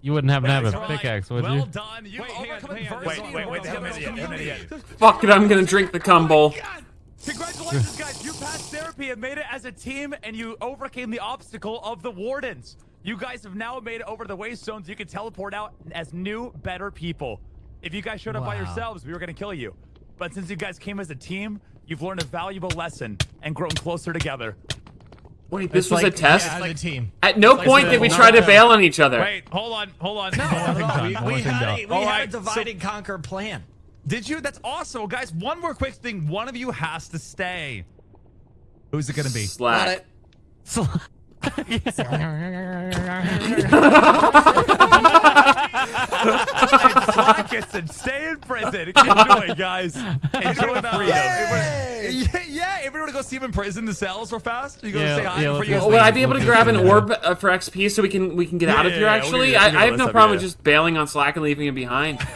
Go king. you wouldn't happen to have a right. pickaxe, would well you? done. You Wait, hang on, hang on. adversity. Wait, wait, wait, and I'm an idiot, I'm an community. idiot. Fuck it, I'm gonna drink the cum bowl. Oh Congratulations, guys! You passed therapy and made it as a team, and you overcame the obstacle of the wardens. You guys have now made it over to the waste zones. You can teleport out as new, better people. If you guys showed up by yourselves, we were gonna kill you. But since you guys came as a team, you've learned a valuable lesson and grown closer together. Wait, this It's was like- a test? Yeah, as a team. At no like point the did we try to bail on each other. Wait, hold on, hold on. No, no, no, we, we had, a, we All had right, a so- divide and conquer plan. Did you? That's awesome, guys. One more quick thing. One of you has to stay. Who's it gonna be? Got Slack. *laughs* *laughs* *laughs* it. Atkinson, stay in prison. Enjoy, guys. Enjoy freedom. Yay! Yeah, yeah. If we were to go see him in prison, the cells real fast, you go Yeah, say hi yeah, before let's you go. guys Oh, would. I be able to grab an orb uh, for XP so we can we can get out of here? yeah, yeah, Actually, we'll I, I have no problem up, with just bailing on Slack and leaving him behind. *laughs*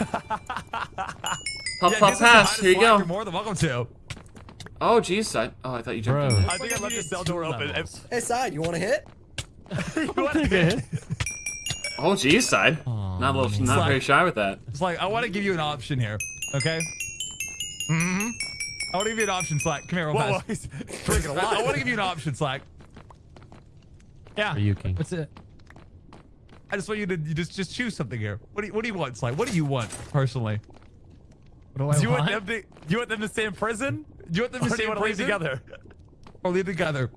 Puff Yeah, puff give us a hi pass. Here you Slack. You're go. more than welcome to. Oh, jeez. son. Oh, I thought you jumped Bro. in there. I think I left the cell door open. If- Hey, side, you want to hit? you wanna hit? *laughs* Oh, geez, side. Not a little, not Slack. very shy with that. It's like I want to give you an option here. Okay. Mm-hmm. I want to give you an option, Slack. Come here, real Whoa, fast. *laughs* I want to give you an option, Slack. Yeah. Are you king? What's it? I just want you to you just just choose something here. What do you, what do you want, Slack? What do you want personally? What do I Do you want want? them to do you want them to stay in prison? Do you want them to Or stay you in prison leave together? Or leave together?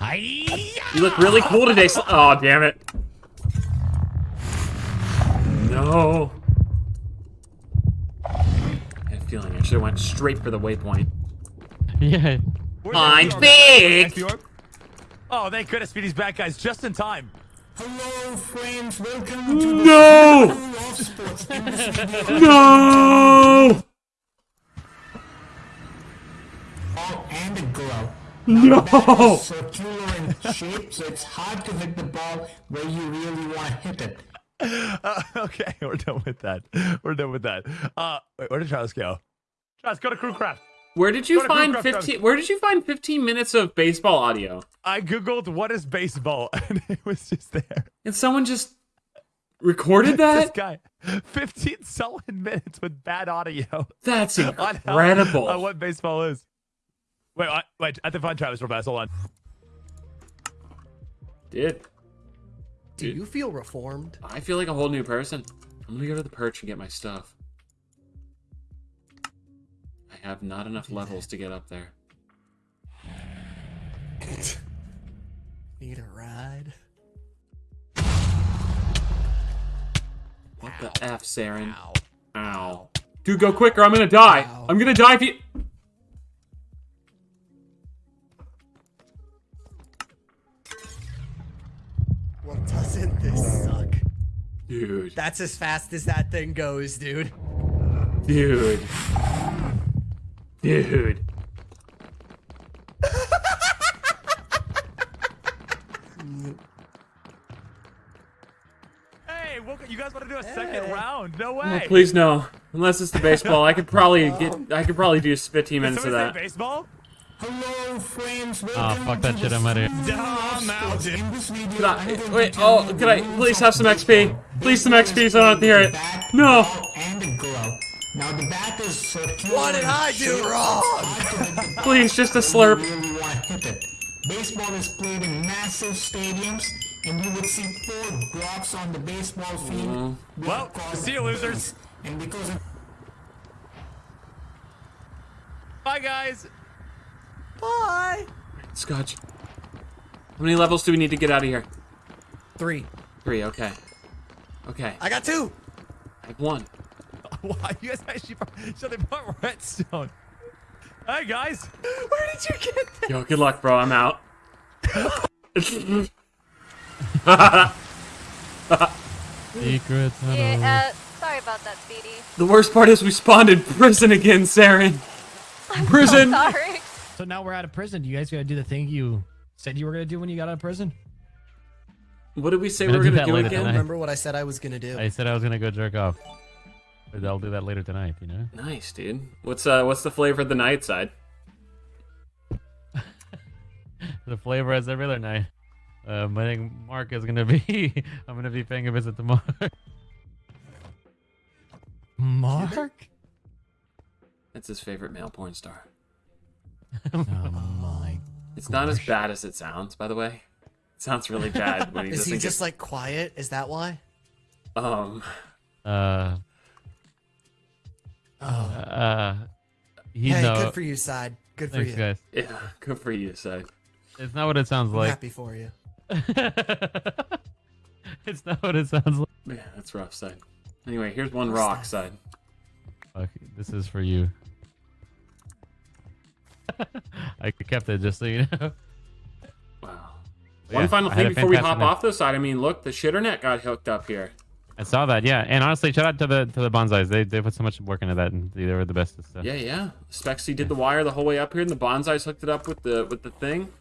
You look really cool today. Oh, damn it. No. I had a feeling I should have went straight for the waypoint. Yeah. Where's Fine, the orb? big. Oh, thank goodness Speedy's back, guys, just in time. Hello, friends. Welcome to No! the Love Sports Embassy. No! ball *laughs* oh, and a glove. No! Circular in shape, so it's hard to hit the ball where you really want to hit it. Uh, *laughs* okay, we're done with that. We're done with that. Uh, wait, where did Travis go? Travis, go to Crewcraft. Where did you Go find Crew Craft 15 Where did you find 15 minutes of baseball audio? I googled what is baseball, *laughs* and it was just there. And someone just recorded that. *laughs* This that? guy, 15 solid minutes with bad audio. That's on how- incredible. on what baseball is. Wait, I, wait, I have to find Travis real fast. Hold on. did. Do you feel reformed? I feel like a whole new person. I'm gonna go to the perch and get my stuff. I have not enough levels to get up there. *laughs* Need a ride? What the F, Saren? Ow. Dude, go quicker. I'm gonna die. I'm gonna die if you. Doesn't this oh. suck? Dude. That's as fast as that thing goes, dude. Dude. Dude. Hey, well, you guys want to do a second Hey. round? No Oh, way. please no. Unless it's the baseball, I could probably *laughs* get. I could probably do 15 minutes of somebody say that. baseball? Hello, friends. Oh, fuck that shit. I'm out of here. Spin-off out, Sports. In this video, Could I'm I, gonna wait, oh, taking could I please have some XP? Please some XP so I don't have to hear it. No. And the glove. Now the bat is. What did I do wrong? *laughs* Please, just a slurp. You really want to hit it. Baseball is played in massive stadiums, and you would see four drops on the baseball field. Mm-hmm. Well, see you, losers. And because of Bye, guys. Bye. Scotch. How many levels do we need to get out of here? Three. Three, okay. Okay, I got two. I have one. *laughs* Why you guys actually? brought- So they brought redstone. Hey guys, *laughs* where did you get that? Yo, good luck, bro. I'm out. *laughs* Secret tunnel. Yeah, uh, sorry about that, Speedy. the worst part is we spawned in prison again, Saren. Prison. Sorry. So now we're out of prison. Do you guys gotta do the thing you said you were gonna do when you got out of prison. What did we say we were gonna do gonna do again? tonight. Remember what I said I was gonna do? I said I was gonna go jerk off. But I'll do that later tonight, you know? Nice, dude. What's uh, what's the flavor of the night side? *laughs* The flavor as every other night. Um, I think Mark is gonna be. *laughs* I'm gonna be paying a visit to Mark. Mark? That's his favorite male porn star. Oh my. It's not as bad as it sounds, by the way. It sounds really bad when he *laughs* Is doesn't he get- just like quiet? Is that why? um. Uh. Uh. He hey, know. good for you, side. Good for Thanks, you. guys. Yeah, good for you, side. It's not what it sounds I'm like. happy for you. *laughs* it's not what it sounds like. Yeah, that's rough, side. Anyway, here's one rock, side. Fuck, this is for you. *laughs* I kept it just so you know. Wow. One yeah, final thing before we hop night. off this side. I mean, look, the shitternet got hooked up here. I saw that, yeah. And honestly, shout out to the to the bonsais. They they put so much work into that, and they were the best. So. Yeah, yeah. Spexy did the wire the whole way up here, and the bonsais hooked it up with the with the thing.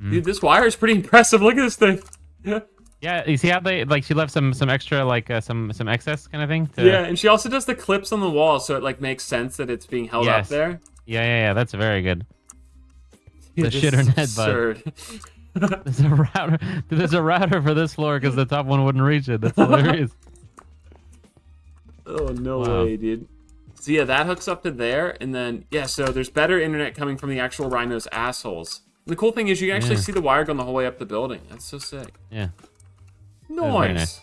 Mm. Dude, this wire is pretty impressive. Look at this thing. *laughs* Yeah, you see how they like she left some some extra like uh, some some excess kind of thing. To, Yeah, and she also does the clips on the wall, so it like makes sense that it's being held Yes. up there. Yeah, yeah, yeah. That's very good. *laughs* Dude, the this shitter is net, absurd. *laughs* *laughs* There's a router. There's a router for this floor because the top one wouldn't reach it. That's hilarious. Oh no Wow. way, dude. So yeah, that hooks up to there, and then yeah, so there's better internet coming from the actual rhinos assholes. And the cool thing is you can actually Yeah. see the wire going the whole way up the building. That's so sick. Yeah. Nice. nice.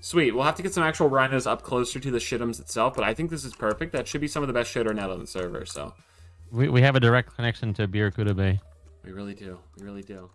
Sweet. We'll have to get some actual rhinos up closer to the shitums itself, but I think this is perfect. That should be some of the best shitter net on the server. So We we have a direct connection to Barracuda Bay. we really do. We really do.